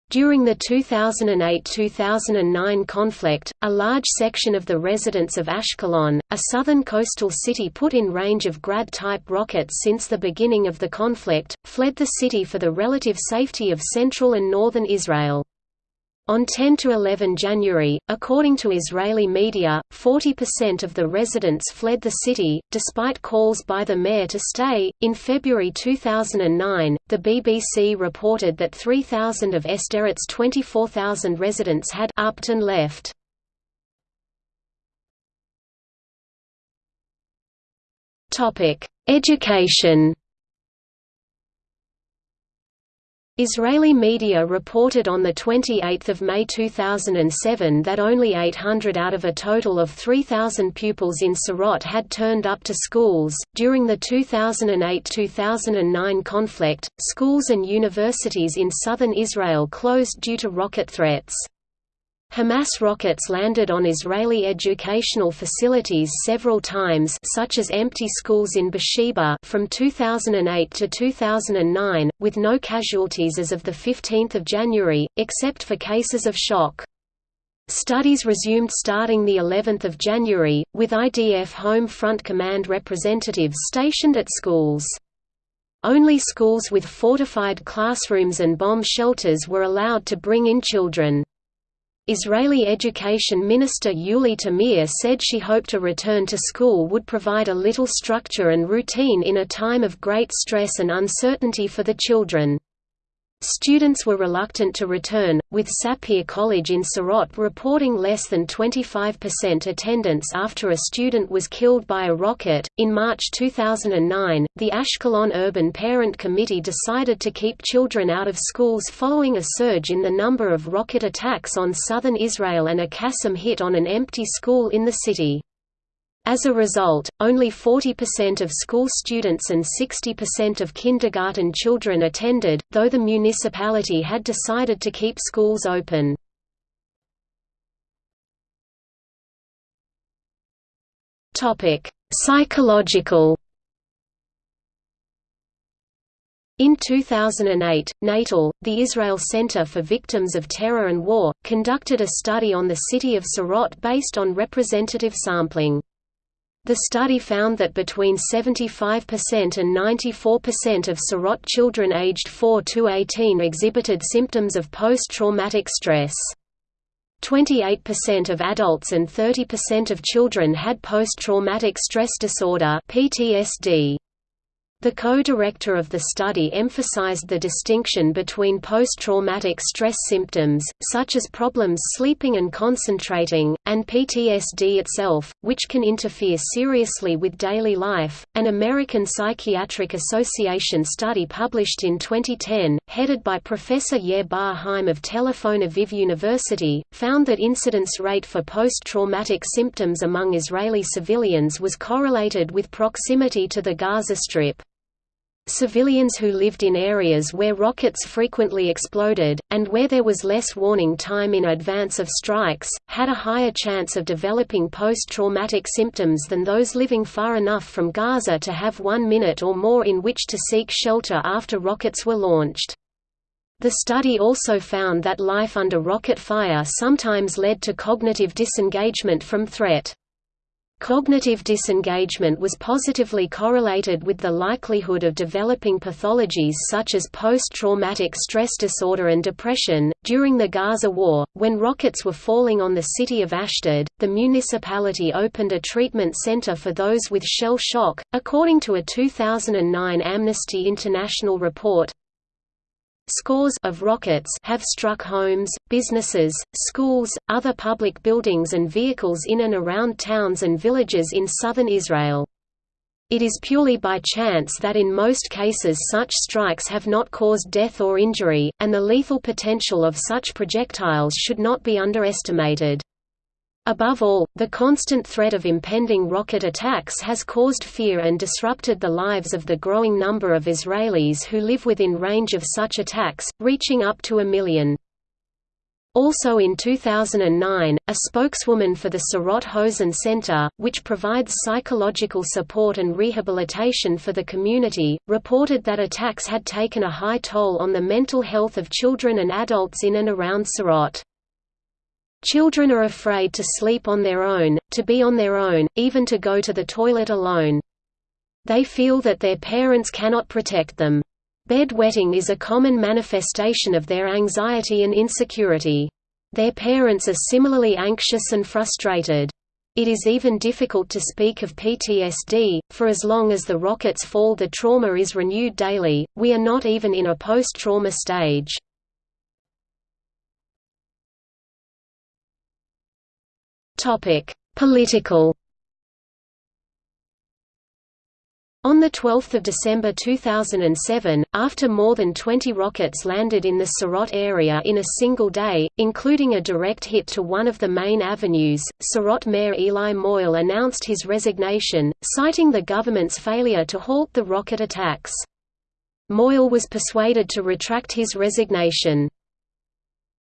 During the 2008–2009 conflict, a large section of the residents of Ashkelon, a southern coastal city put in range of Grad-type rockets since the beginning of the conflict, fled the city for the relative safety of central and northern Israel. On 10 to 11 January, according to Israeli media, 40% of the residents fled the city, despite calls by the mayor to stay. In February 2009, the BBC reported that 3,000 of Sderot's 24,000 residents had upped and left. Topic: Education. Israeli media reported on 28 May 2007 that only 800 out of a total of 3,000 pupils in Sderot had turned up to schools. During the 2008 2009 conflict, schools and universities in southern Israel closed due to rocket threats. Hamas rockets landed on Israeli educational facilities several times such as empty schools in Beersheba from 2008 to 2009, with no casualties as of 15 January, except for cases of shock. Studies resumed starting the 11th of January, with IDF Home Front Command representatives stationed at schools. Only schools with fortified classrooms and bomb shelters were allowed to bring in children. Israeli Education Minister Yuli Tamir said she hoped a return to school would provide a little structure and routine in a time of great stress and uncertainty for the children. Students were reluctant to return, with Sapir College in Sderot reporting less than 25% attendance after a student was killed by a rocket. In March 2009, the Ashkelon Urban Parent Committee decided to keep children out of schools following a surge in the number of rocket attacks on southern Israel and a Qassam hit on an empty school in the city. As a result, only 40% of school students and 60% of kindergarten children attended, though the municipality had decided to keep schools open. Psychological In 2008, Natal, the Israel Center for Victims of Terror and War, conducted a study on the city of Sderot based on representative sampling. The study found that between 75% and 94% of Sderot children aged 4 to 18 exhibited symptoms of post-traumatic stress. 28% of adults and 30% of children had post-traumatic stress disorder (PTSD). The co-director of the study emphasized the distinction between post-traumatic stress symptoms, such as problems sleeping and concentrating, and PTSD itself, which can interfere seriously with daily life. An American Psychiatric Association study published in 2010, headed by Professor Yair Bar-Haim of Tel Aviv University, found that incidence rate for post-traumatic symptoms among Israeli civilians was correlated with proximity to the Gaza Strip. Civilians who lived in areas where rockets frequently exploded, and where there was less warning time in advance of strikes, had a higher chance of developing post-traumatic symptoms than those living far enough from Gaza to have one minute or more in which to seek shelter after rockets were launched. The study also found that life under rocket fire sometimes led to cognitive disengagement from threat. Cognitive disengagement was positively correlated with the likelihood of developing pathologies such as post-traumatic stress disorder and depression. During the Gaza War, when rockets were falling on the city of Ashdod, the municipality opened a treatment center for those with shell shock, according to a 2009 Amnesty International report. Scores of rockets have struck homes, businesses, schools, other public buildings and vehicles in and around towns and villages in southern Israel. It is purely by chance that in most cases such strikes have not caused death or injury, and the lethal potential of such projectiles should not be underestimated. Above all, the constant threat of impending rocket attacks has caused fear and disrupted the lives of the growing number of Israelis who live within range of such attacks, reaching up to a million. Also in 2009, a spokeswoman for the Sderot Hosen Center, which provides psychological support and rehabilitation for the community, reported that attacks had taken a high toll on the mental health of children and adults in and around Sderot. Children are afraid to sleep on their own, to be on their own, even to go to the toilet alone. They feel that their parents cannot protect them. Bedwetting is a common manifestation of their anxiety and insecurity. Their parents are similarly anxious and frustrated. It is even difficult to speak of PTSD, for as long as the rockets fall the trauma is renewed daily, we are not even in a post-trauma stage. Topic: Political. On 12 December 2007, after more than 20 rockets landed in the Sderot area in a single day, including a direct hit to one of the main avenues, Sderot Mayor Eli Moyal announced his resignation, citing the government's failure to halt the rocket attacks. Moyal was persuaded to retract his resignation.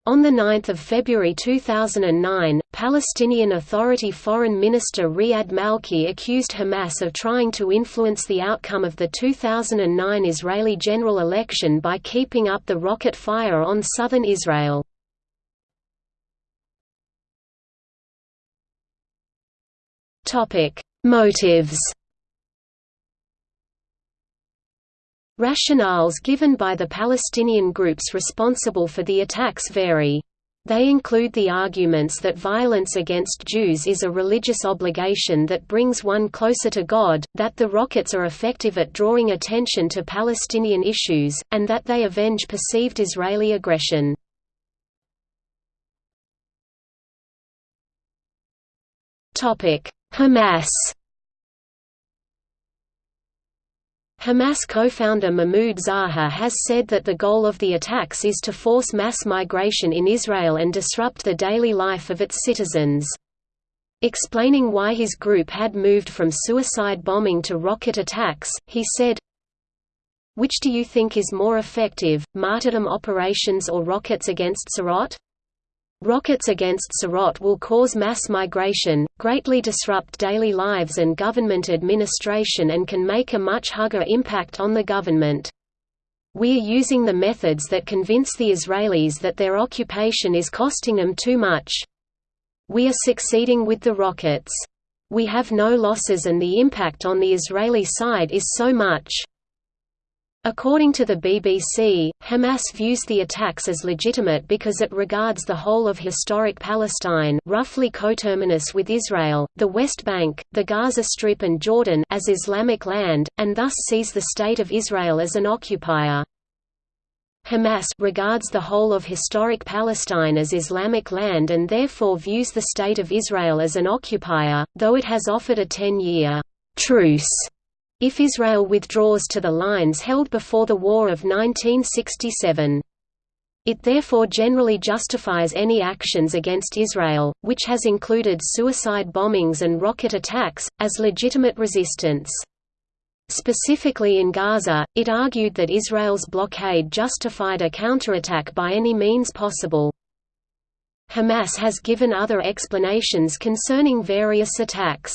On 9 February 2009, Palestinian Authority Foreign Minister Riyad Malki accused Hamas of trying to influence the outcome of the 2009 Israeli general election by keeping up the rocket fire on southern Israel. Motives Rationales given by the Palestinian groups responsible for the attacks vary. They include the arguments that violence against Jews is a religious obligation that brings one closer to God, that the rockets are effective at drawing attention to Palestinian issues, and that they avenge perceived Israeli aggression. Hamas Hamas co-founder Mahmoud Zahar has said that the goal of the attacks is to force mass migration in Israel and disrupt the daily life of its citizens. Explaining why his group had moved from suicide bombing to rocket attacks, he said, Which do you think is more effective, martyrdom operations or rockets against Sderot? Rockets against Sderot will cause mass migration, greatly disrupt daily lives and government administration and can make a much higher impact on the government. We are using the methods that convince the Israelis that their occupation is costing them too much. We are succeeding with the rockets. We have no losses and the impact on the Israeli side is so much. According to the BBC, Hamas views the attacks as legitimate because it regards the whole of historic Palestine roughly coterminous with Israel, the West Bank, the Gaza Strip and Jordan as Islamic land, and thus sees the State of Israel as an occupier. Hamas regards the whole of historic Palestine as Islamic land and therefore views the State of Israel as an occupier, though it has offered a 10-year truce if Israel withdraws to the lines held before the War of 1967. It therefore generally justifies any actions against Israel, which has included suicide bombings and rocket attacks, as legitimate resistance. Specifically in Gaza, it argued that Israel's blockade justified a counterattack by any means possible. Hamas has given other explanations concerning various attacks.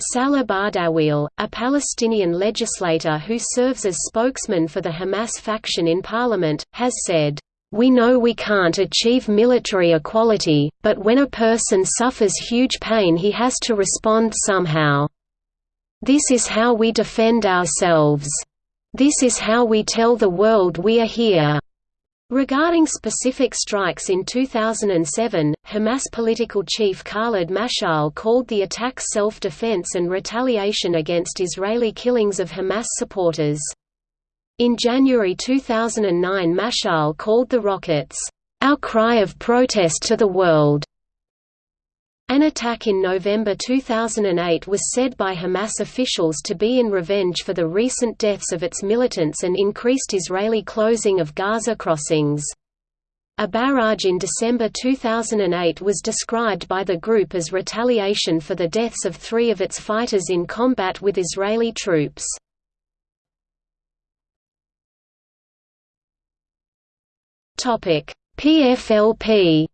Salah Bardawil, a Palestinian legislator who serves as spokesman for the Hamas faction in parliament, has said, "...we know we can't achieve military equality, but when a person suffers huge pain he has to respond somehow. This is how we defend ourselves. This is how we tell the world we are here." Regarding specific strikes in 2007, Hamas political chief Khalid Mashal called the attacks self-defense and retaliation against Israeli killings of Hamas supporters. In January 2009 Mashal called the rockets, "...our cry of protest to the world." An attack in November 2008 was said by Hamas officials to be in revenge for the recent deaths of its militants and increased Israeli closing of Gaza crossings. A barrage in December 2008 was described by the group as retaliation for the deaths of three of its fighters in combat with Israeli troops. PFLP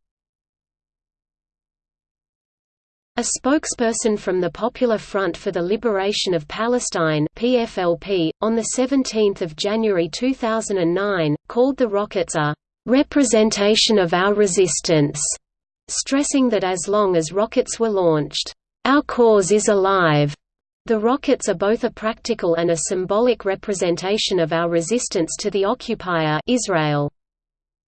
A spokesperson from the Popular Front for the Liberation of Palestine PFLP, on 17 January 2009, called the rockets a «representation of our resistance», stressing that as long as rockets were launched, «our cause is alive». The rockets are both a practical and a symbolic representation of our resistance to the occupier Israel.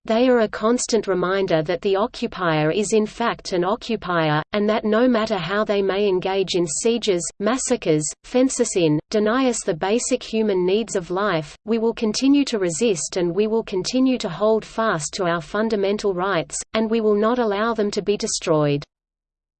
They are a constant reminder that the occupier is in fact an occupier, and that no matter how they may engage in sieges, massacres, fence us in, deny us the basic human needs of life, we will continue to resist and we will continue to hold fast to our fundamental rights, and we will not allow them to be destroyed.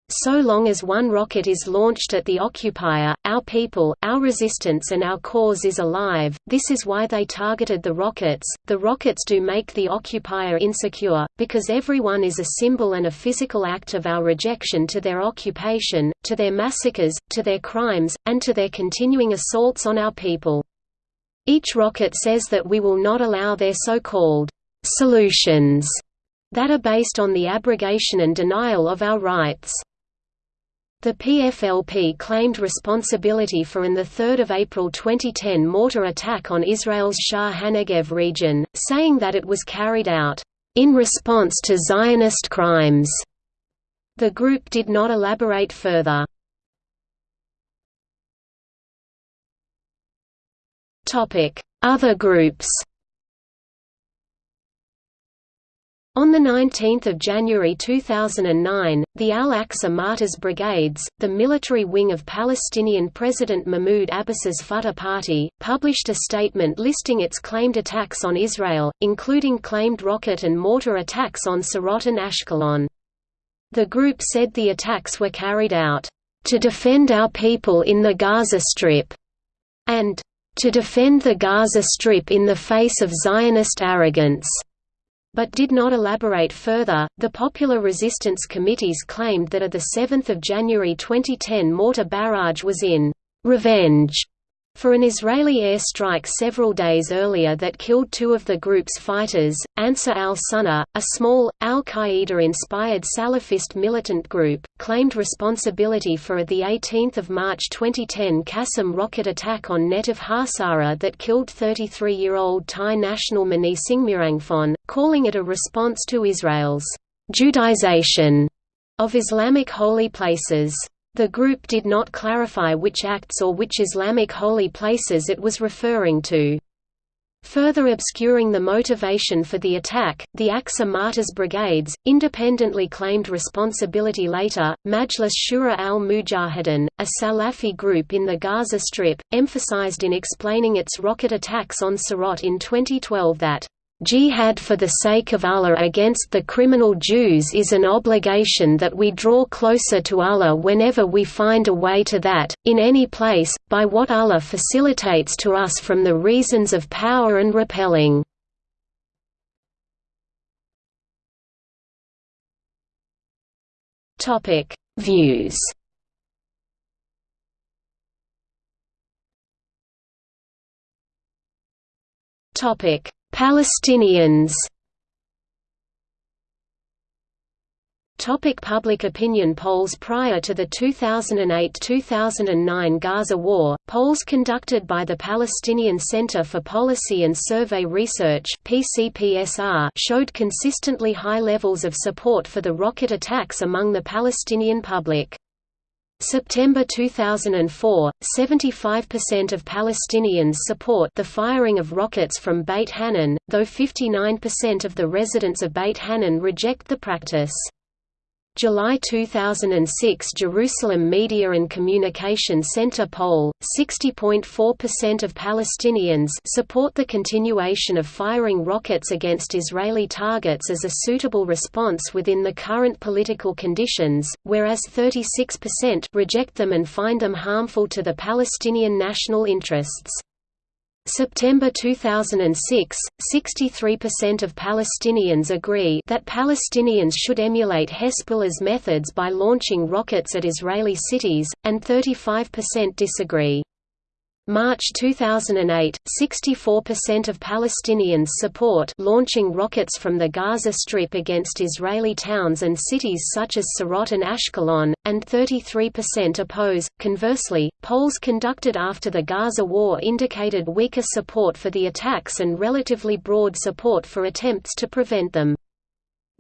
So long as one rocket is launched at the occupier, our people, our resistance and our cause is alive. This is why they targeted the rockets. The rockets do make the occupier insecure, because everyone is a symbol and a physical act of our rejection to their occupation, to their massacres, to their crimes, and to their continuing assaults on our people. Each rocket says that we will not allow their so-called solutions that are based on the abrogation and denial of our rights. The PFLP claimed responsibility for an 3 April 2010 mortar attack on Israel's Sha'ar HaNegev region, saying that it was carried out, "...in response to Zionist crimes." The group did not elaborate further. Other groups On 19 January 2009, the Al-Aqsa Martyrs Brigades, the military wing of Palestinian President Mahmoud Abbas's Fatah Party, published a statement listing its claimed attacks on Israel, including claimed rocket and mortar attacks on Sderot and Ashkelon. The group said the attacks were carried out, "...to defend our people in the Gaza Strip", and "...to defend the Gaza Strip in the face of Zionist arrogance." But did not elaborate further. The Popular Resistance Committees claimed that a 7 January 2010 mortar barrage was in revenge for an Israeli airstrike several days earlier that killed two of the group's fighters, Ansar al-Sunna, a small, al-Qaeda-inspired Salafist militant group, claimed responsibility for the 18 March 2010 Qassam rocket attack on Netiv HaAsara that killed 33-year-old Thai national Mani Singmirangphon, calling it a response to Israel's «Judaization» of Islamic holy places. The group did not clarify which acts or which Islamic holy places it was referring to. Further obscuring the motivation for the attack, the Aqsa Martyrs Brigades, independently claimed responsibility later. Majlis Shura al Mujahideen, a Salafi group in the Gaza Strip, emphasized in explaining its rocket attacks on Sderot in 2012 that Jihad for the sake of Allah against the criminal Jews is an obligation that we draw closer to Allah whenever we find a way to that, in any place, by what Allah facilitates to us from the reasons of power and repelling. Views Topic Palestinians Topic public opinion polls Prior to the 2008–2009 Gaza War, polls conducted by the Palestinian Center for Policy and Survey Research showed consistently high levels of support for the rocket attacks among the Palestinian public. September 2004, 75% of Palestinians support the firing of rockets from Beit Hanoun, though 59% of the residents of Beit Hanoun reject the practice. July 2006 Jerusalem Media and Communication Center poll, 60.4% of Palestinians support the continuation of firing rockets against Israeli targets as a suitable response within the current political conditions, whereas 36% reject them and find them harmful to the Palestinian national interests. September 2006, 63% of Palestinians agree that Palestinians should emulate Hezbollah's methods by launching rockets at Israeli cities, and 35% disagree. March 2008, 64% of Palestinians support launching rockets from the Gaza Strip against Israeli towns and cities such as Sderot and Ashkelon, and 33% oppose. Conversely, polls conducted after the Gaza war indicated weaker support for the attacks and relatively broad support for attempts to prevent them.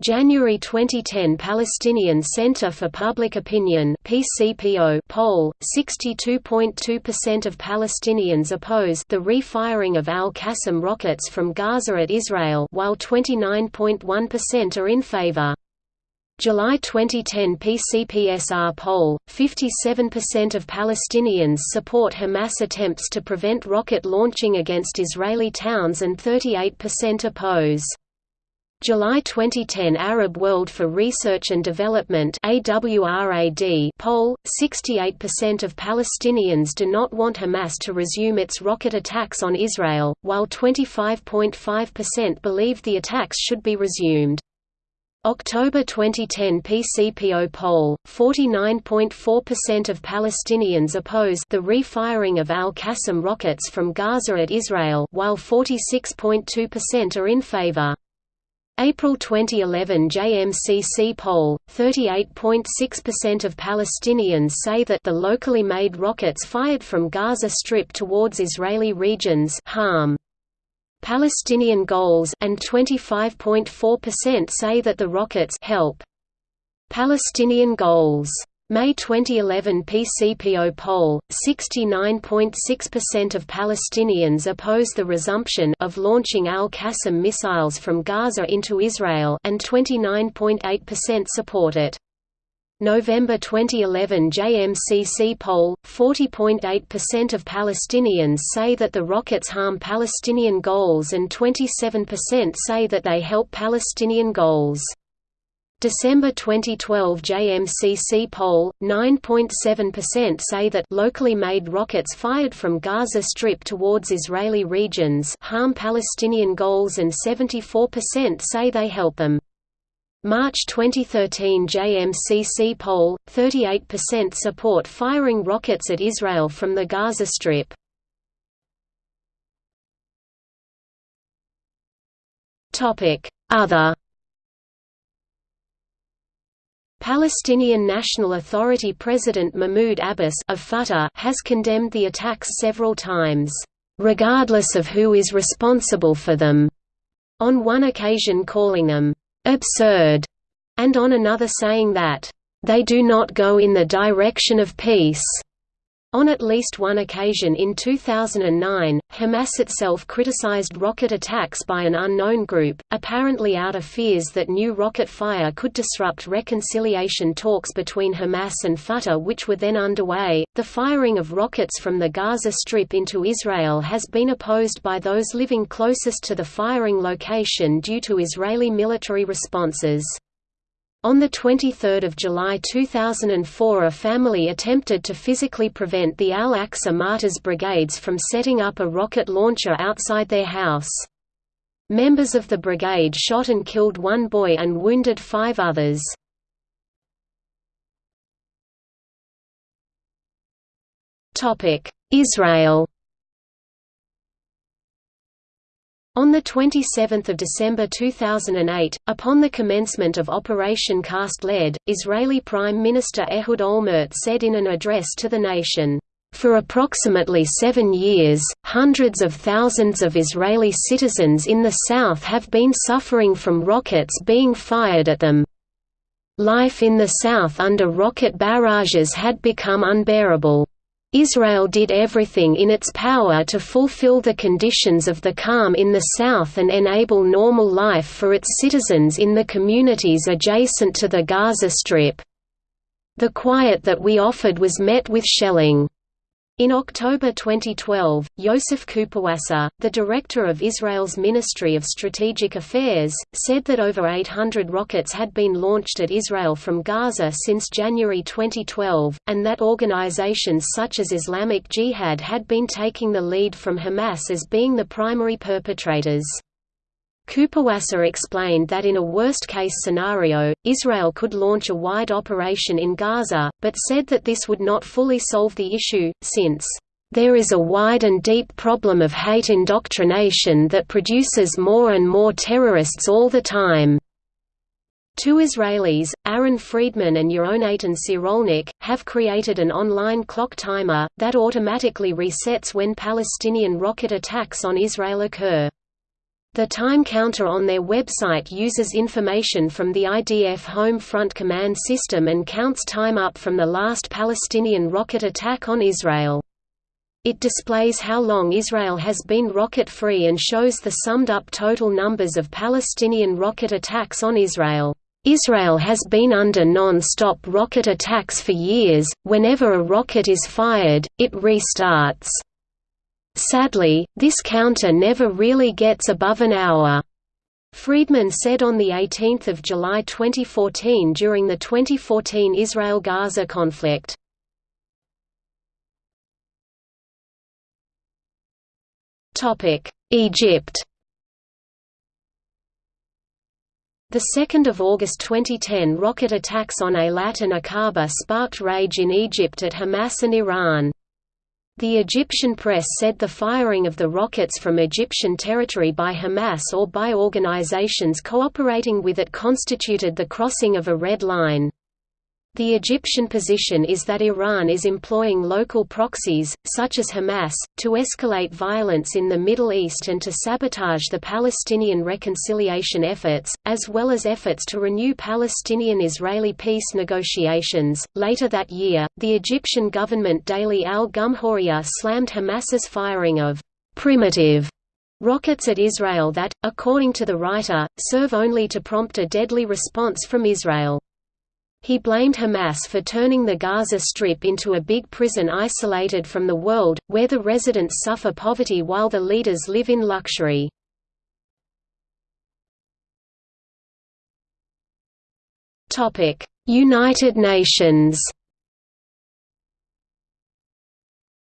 January 2010 Palestinian Center for Public Opinion PCPO poll 62.2% of Palestinians oppose the refiring of Al-Qassam rockets from Gaza at Israel while 29.1% are in favor. July 2010 PCPSR poll 57% of Palestinians support Hamas attempts to prevent rocket launching against Israeli towns and 38% oppose. July 2010 Arab World for Research and Development AWRAD poll 68% of Palestinians do not want Hamas to resume its rocket attacks on Israel, while 25.5% believe the attacks should be resumed. October 2010 PCPO poll, 49.4% of Palestinians oppose the refiring of Al-Qassam rockets from Gaza at Israel while 46.2% are in favor. April 2011 JMCC poll, 38.6% of Palestinians say that the locally made rockets fired from Gaza Strip towards Israeli regions harm Palestinian goals and 25.4% say that the rockets help Palestinian goals. May 2011 PCPO poll, 69.6% of Palestinians oppose the resumption of launching Al-Qassam missiles from Gaza into Israel and 29.8% support it. November 2011 JMCC poll, 40.8% of Palestinians say that the rockets harm Palestinian goals and 27% say that they help Palestinian goals. December 2012 JMCC poll, 9.7% say that locally made rockets fired from Gaza Strip towards Israeli regions harm Palestinian goals and 74% say they help them. March 2013 JMCC poll, 38% support firing rockets at Israel from the Gaza Strip. Other Palestinian National Authority President Mahmoud Abbas of Fatah has condemned the attacks several times, regardless of who is responsible for them, on one occasion calling them absurd, and on another saying that they do not go in the direction of peace. On at least one occasion in 2009, Hamas itself criticized rocket attacks by an unknown group, apparently out of fears that new rocket fire could disrupt reconciliation talks between Hamas and Fatah, which were then underway. The firing of rockets from the Gaza Strip into Israel has been opposed by those living closest to the firing location due to Israeli military responses. On 23 July 2004 a family attempted to physically prevent the Al-Aqsa Martyrs Brigades from setting up a rocket launcher outside their house. Members of the brigade shot and killed one boy and wounded five others. Israel On 27 December 2008, upon the commencement of Operation Cast Lead, Israeli Prime Minister Ehud Olmert said in an address to the nation, "...for approximately seven years, hundreds of thousands of Israeli citizens in the south have been suffering from rockets being fired at them. Life in the south under rocket barrages had become unbearable." Israel did everything in its power to fulfill the conditions of the calm in the south and enable normal life for its citizens in the communities adjacent to the Gaza Strip. The quiet that we offered was met with shelling. In October 2012, Yosef Kuperwasser, the director of Israel's Ministry of Strategic Affairs, said that over 800 rockets had been launched at Israel from Gaza since January 2012, and that organizations such as Islamic Jihad had been taking the lead from Hamas as being the primary perpetrators. Kuperwasser explained that in a worst-case scenario, Israel could launch a wide operation in Gaza, but said that this would not fully solve the issue, since, "...there is a wide and deep problem of hate indoctrination that produces more and more terrorists all the time." Two Israelis, Aaron Friedman and Yehonatan Sirolnik, have created an online clock timer, that automatically resets when Palestinian rocket attacks on Israel occur. The time counter on their website uses information from the IDF Home Front Command System and counts time up from the last Palestinian rocket attack on Israel. It displays how long Israel has been rocket-free and shows the summed-up total numbers of Palestinian rocket attacks on Israel. Israel has been under non-stop rocket attacks for years, whenever a rocket is fired, it restarts. Sadly, this counter never really gets above an hour. Friedman said on 18 July 2014 during the 2014 Israel–Gaza conflict. Egypt The 2nd of August 2010 rocket attacks on Eilat and Aqaba sparked rage in Egypt at Hamas and Iran. The Egyptian press said the firing of the rockets from Egyptian territory by Hamas or by organizations cooperating with it constituted the crossing of a red line. The Egyptian position is that Iran is employing local proxies, such as Hamas, to escalate violence in the Middle East and to sabotage the Palestinian reconciliation efforts, as well as efforts to renew Palestinian Israeli peace negotiations. Later that year, the Egyptian government daily Al Gumhuriyah slammed Hamas's firing of primitive rockets at Israel that, according to the writer, serve only to prompt a deadly response from Israel. He blamed Hamas for turning the Gaza Strip into a big prison isolated from the world, where the residents suffer poverty while the leaders live in luxury. United Nations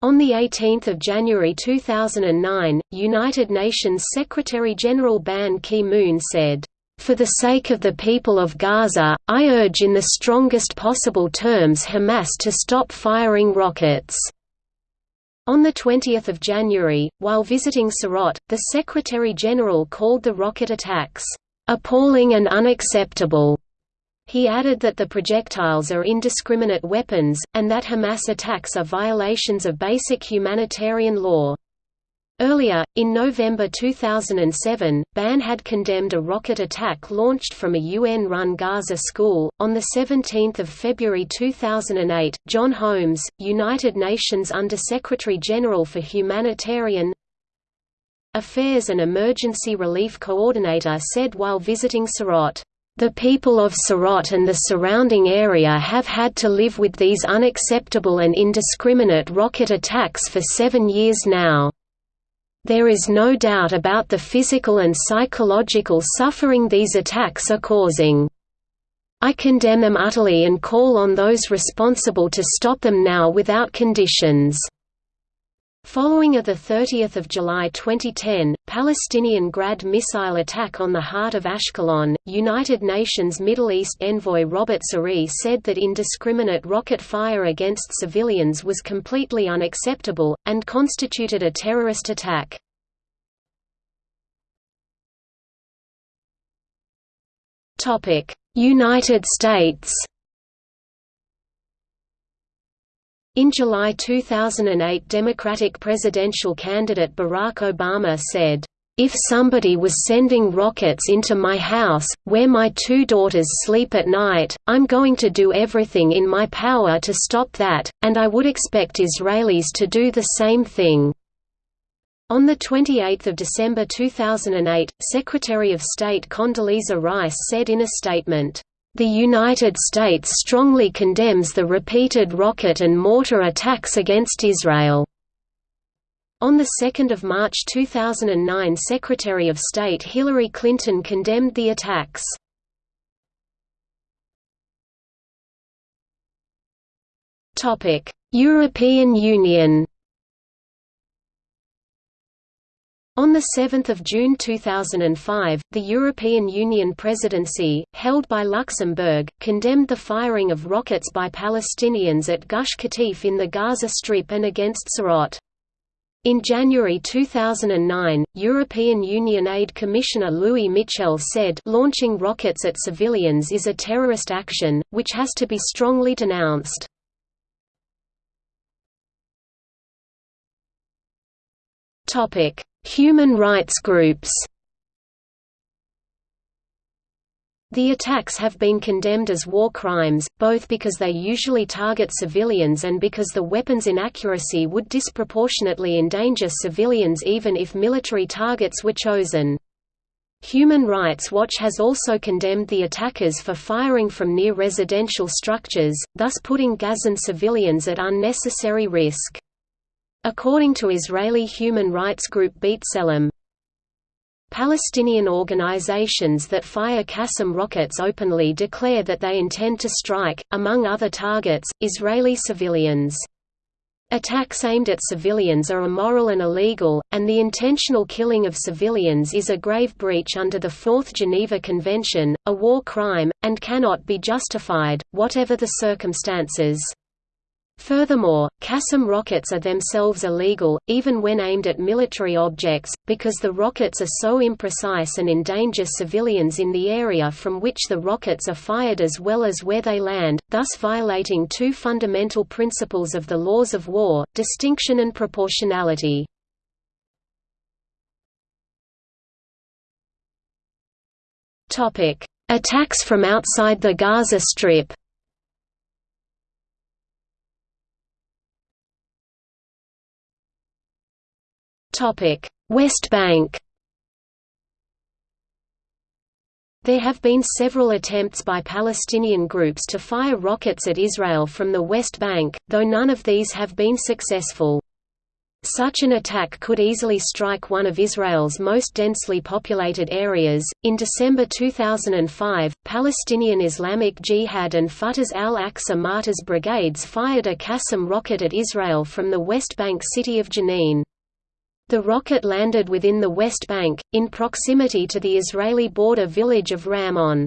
On 18 January 2009, United Nations Secretary-General Ban Ki-moon said, for the sake of the people of Gaza, I urge in the strongest possible terms Hamas to stop firing rockets." On 20 January, while visiting Sderot, the Secretary-General called the rocket attacks, "...appalling and unacceptable." He added that the projectiles are indiscriminate weapons, and that Hamas attacks are violations of basic humanitarian law. Earlier, in November 2007, Ban had condemned a rocket attack launched from a UN-run Gaza school. On the 17th of February 2008, John Holmes, United Nations Under-Secretary General for Humanitarian Affairs and Emergency Relief Coordinator said while visiting Sderot, the people of Sderot and the surrounding area have had to live with these unacceptable and indiscriminate rocket attacks for seven years now. There is no doubt about the physical and psychological suffering these attacks are causing. I condemn them utterly and call on those responsible to stop them now without conditions." Following a 30 July 2010, Palestinian Grad missile attack on the heart of Ashkelon, United Nations Middle East envoy Robert Serry said that indiscriminate rocket fire against civilians was completely unacceptable, and constituted a terrorist attack. United States In July 2008 Democratic presidential candidate Barack Obama said, "...if somebody was sending rockets into my house, where my two daughters sleep at night, I'm going to do everything in my power to stop that, and I would expect Israelis to do the same thing." On 28 December 2008, Secretary of State Condoleezza Rice said in a statement, the United States strongly condemns the repeated rocket and mortar attacks against Israel. On 2 March 2009 Secretary of State Hillary Clinton condemned the attacks. European Union On 7 June 2005, the European Union presidency, held by Luxembourg, condemned the firing of rockets by Palestinians at Gush Katif in the Gaza Strip and against Sderot. In January 2009, European Union Aid Commissioner Louis Michel said launching rockets at civilians is a terrorist action, which has to be strongly denounced. Topic: Human rights groups The attacks have been condemned as war crimes, both because they usually target civilians and because the weapon's inaccuracy would disproportionately endanger civilians even if military targets were chosen. Human Rights Watch has also condemned the attackers for firing from near residential structures, thus putting Gazan civilians at unnecessary risk. According to Israeli human rights group B'Tselem, Palestinian organizations that fire Qassam rockets openly declare that they intend to strike, among other targets, Israeli civilians. Attacks aimed at civilians are immoral and illegal, and the intentional killing of civilians is a grave breach under the Fourth Geneva Convention, a war crime, and cannot be justified, whatever the circumstances. Furthermore, Qassam rockets are themselves illegal, even when aimed at military objects, because the rockets are so imprecise and endanger civilians in the area from which the rockets are fired as well as where they land, thus violating two fundamental principles of the laws of war, distinction and proportionality. Attacks from outside the Gaza Strip West Bank There have been several attempts by Palestinian groups to fire rockets at Israel from the West Bank, though none of these have been successful. Such an attack could easily strike one of Israel's most densely populated areas. In December 2005, Palestinian Islamic Jihad and Fatah's Al Aqsa Martyrs Brigades fired a Qassam rocket at Israel from the West Bank city of Jenin. The rocket landed within the West Bank, in proximity to the Israeli border village of Ramon.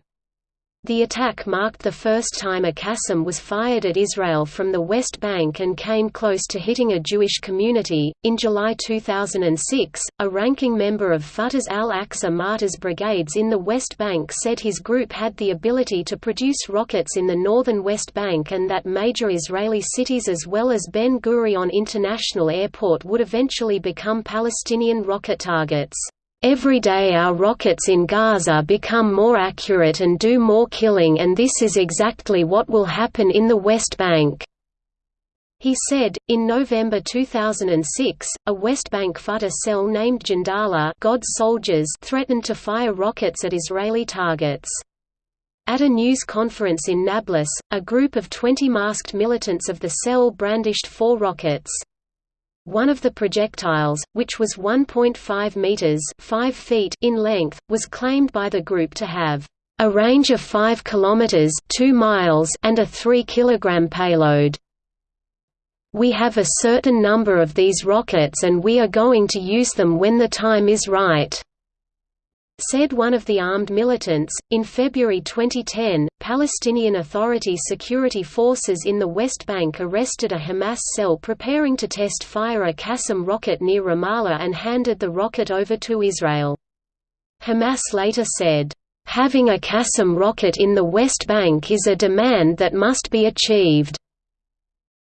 The attack marked the first time a Qassam was fired at Israel from the West Bank and came close to hitting a Jewish community. In July 2006, a ranking member of Fatah's Al Aqsa Martyrs Brigades in the West Bank said his group had the ability to produce rockets in the northern West Bank and that major Israeli cities as well as Ben Gurion International Airport would eventually become Palestinian rocket targets. Every day our rockets in Gaza become more accurate and do more killing and this is exactly what will happen in the West Bank." He said, in November 2006, a West Bank Fatah cell named Jundallah God's soldiers threatened to fire rockets at Israeli targets. At a news conference in Nablus, a group of 20 masked militants of the cell brandished four rockets. One of the projectiles, which was 1.5 meters (5 feet) in length, was claimed by the group to have a range of 5 kilometers (2 miles) and a 3 kilogram payload. We have a certain number of these rockets and we are going to use them when the time is right said one of the armed militants. In February 2010, Palestinian Authority security forces in the West Bank arrested a Hamas cell preparing to test fire a Qassam rocket near Ramallah and handed the rocket over to Israel. Hamas later said, Having a Qassam rocket in the West Bank is a demand that must be achieved.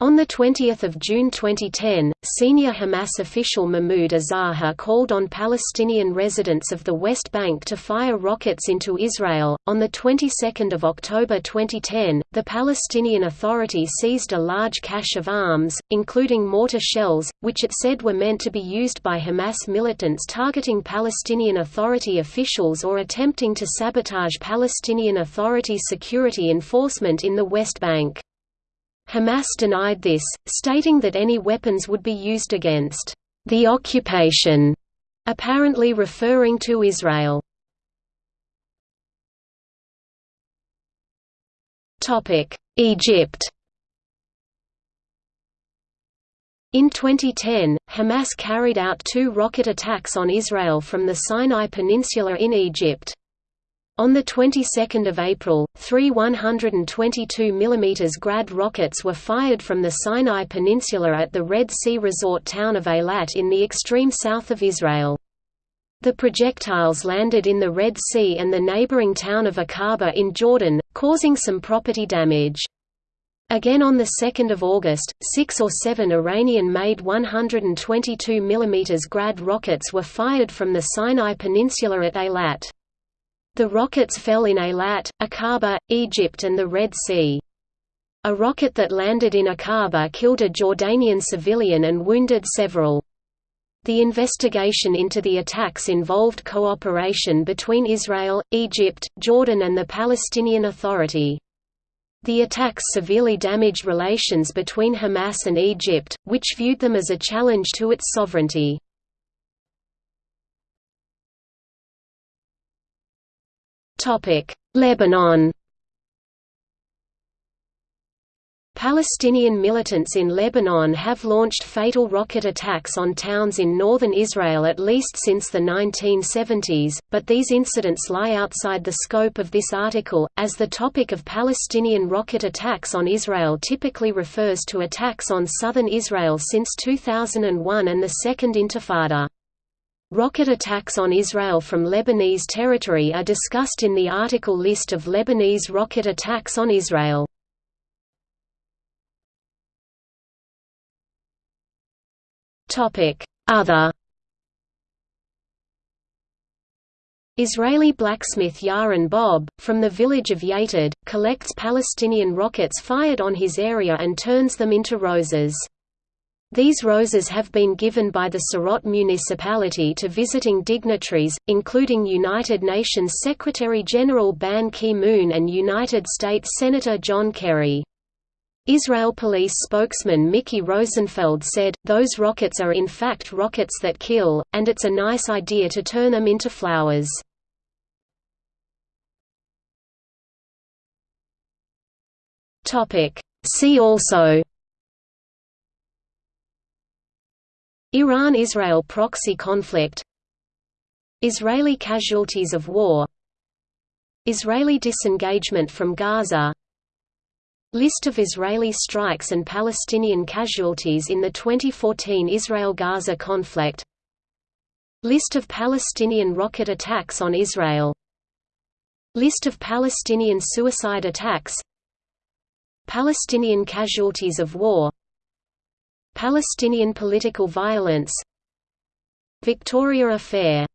On 20 June 2010, senior Hamas official Mahmoud al-Zahar called on Palestinian residents of the West Bank to fire rockets into Israel. On the 22nd of October 2010, the Palestinian Authority seized a large cache of arms, including mortar shells, which it said were meant to be used by Hamas militants targeting Palestinian Authority officials or attempting to sabotage Palestinian Authority security enforcement in the West Bank. Hamas denied this, stating that any weapons would be used against the occupation, apparently referring to Israel. Egypt In 2010, Hamas carried out two rocket attacks on Israel from the Sinai Peninsula in Egypt. On the 22nd of April, three 122 mm Grad rockets were fired from the Sinai Peninsula at the Red Sea resort town of Eilat in the extreme south of Israel. The projectiles landed in the Red Sea and the neighboring town of Aqaba in Jordan, causing some property damage. Again on 2 August, six or seven Iranian-made 122 mm Grad rockets were fired from the Sinai Peninsula at Eilat. The rockets fell in Eilat, Aqaba, Egypt and the Red Sea. A rocket that landed in Aqaba killed a Jordanian civilian and wounded several. The investigation into the attacks involved cooperation between Israel, Egypt, Jordan and the Palestinian Authority. The attacks severely damaged relations between Hamas and Egypt, which viewed them as a challenge to its sovereignty. Lebanon Palestinian militants in Lebanon have launched fatal rocket attacks on towns in northern Israel at least since the 1970s, but these incidents lie outside the scope of this article, as the topic of Palestinian rocket attacks on Israel typically refers to attacks on southern Israel since 2001 and the Second Intifada. Rocket attacks on Israel from Lebanese territory are discussed in the article List of Lebanese rocket attacks on Israel. Other Israeli blacksmith Yaron Bob, from the village of Yated, collects Palestinian rockets fired on his area and turns them into roses. These roses have been given by the Sderot municipality to visiting dignitaries, including United Nations Secretary-General Ban Ki-moon and United States Senator John Kerry. Israel police spokesman Miki Rosenfeld said, those rockets are in fact rockets that kill, and it's a nice idea to turn them into flowers. See also Iran–Israel proxy conflict. Israeli casualties of war. Israeli disengagement from Gaza. List of Israeli strikes and Palestinian casualties in the 2014 Israel–Gaza conflict. List of Palestinian rocket attacks on Israel. List of Palestinian suicide attacks. Palestinian casualties of war Palestinian political violence. Victoria Affair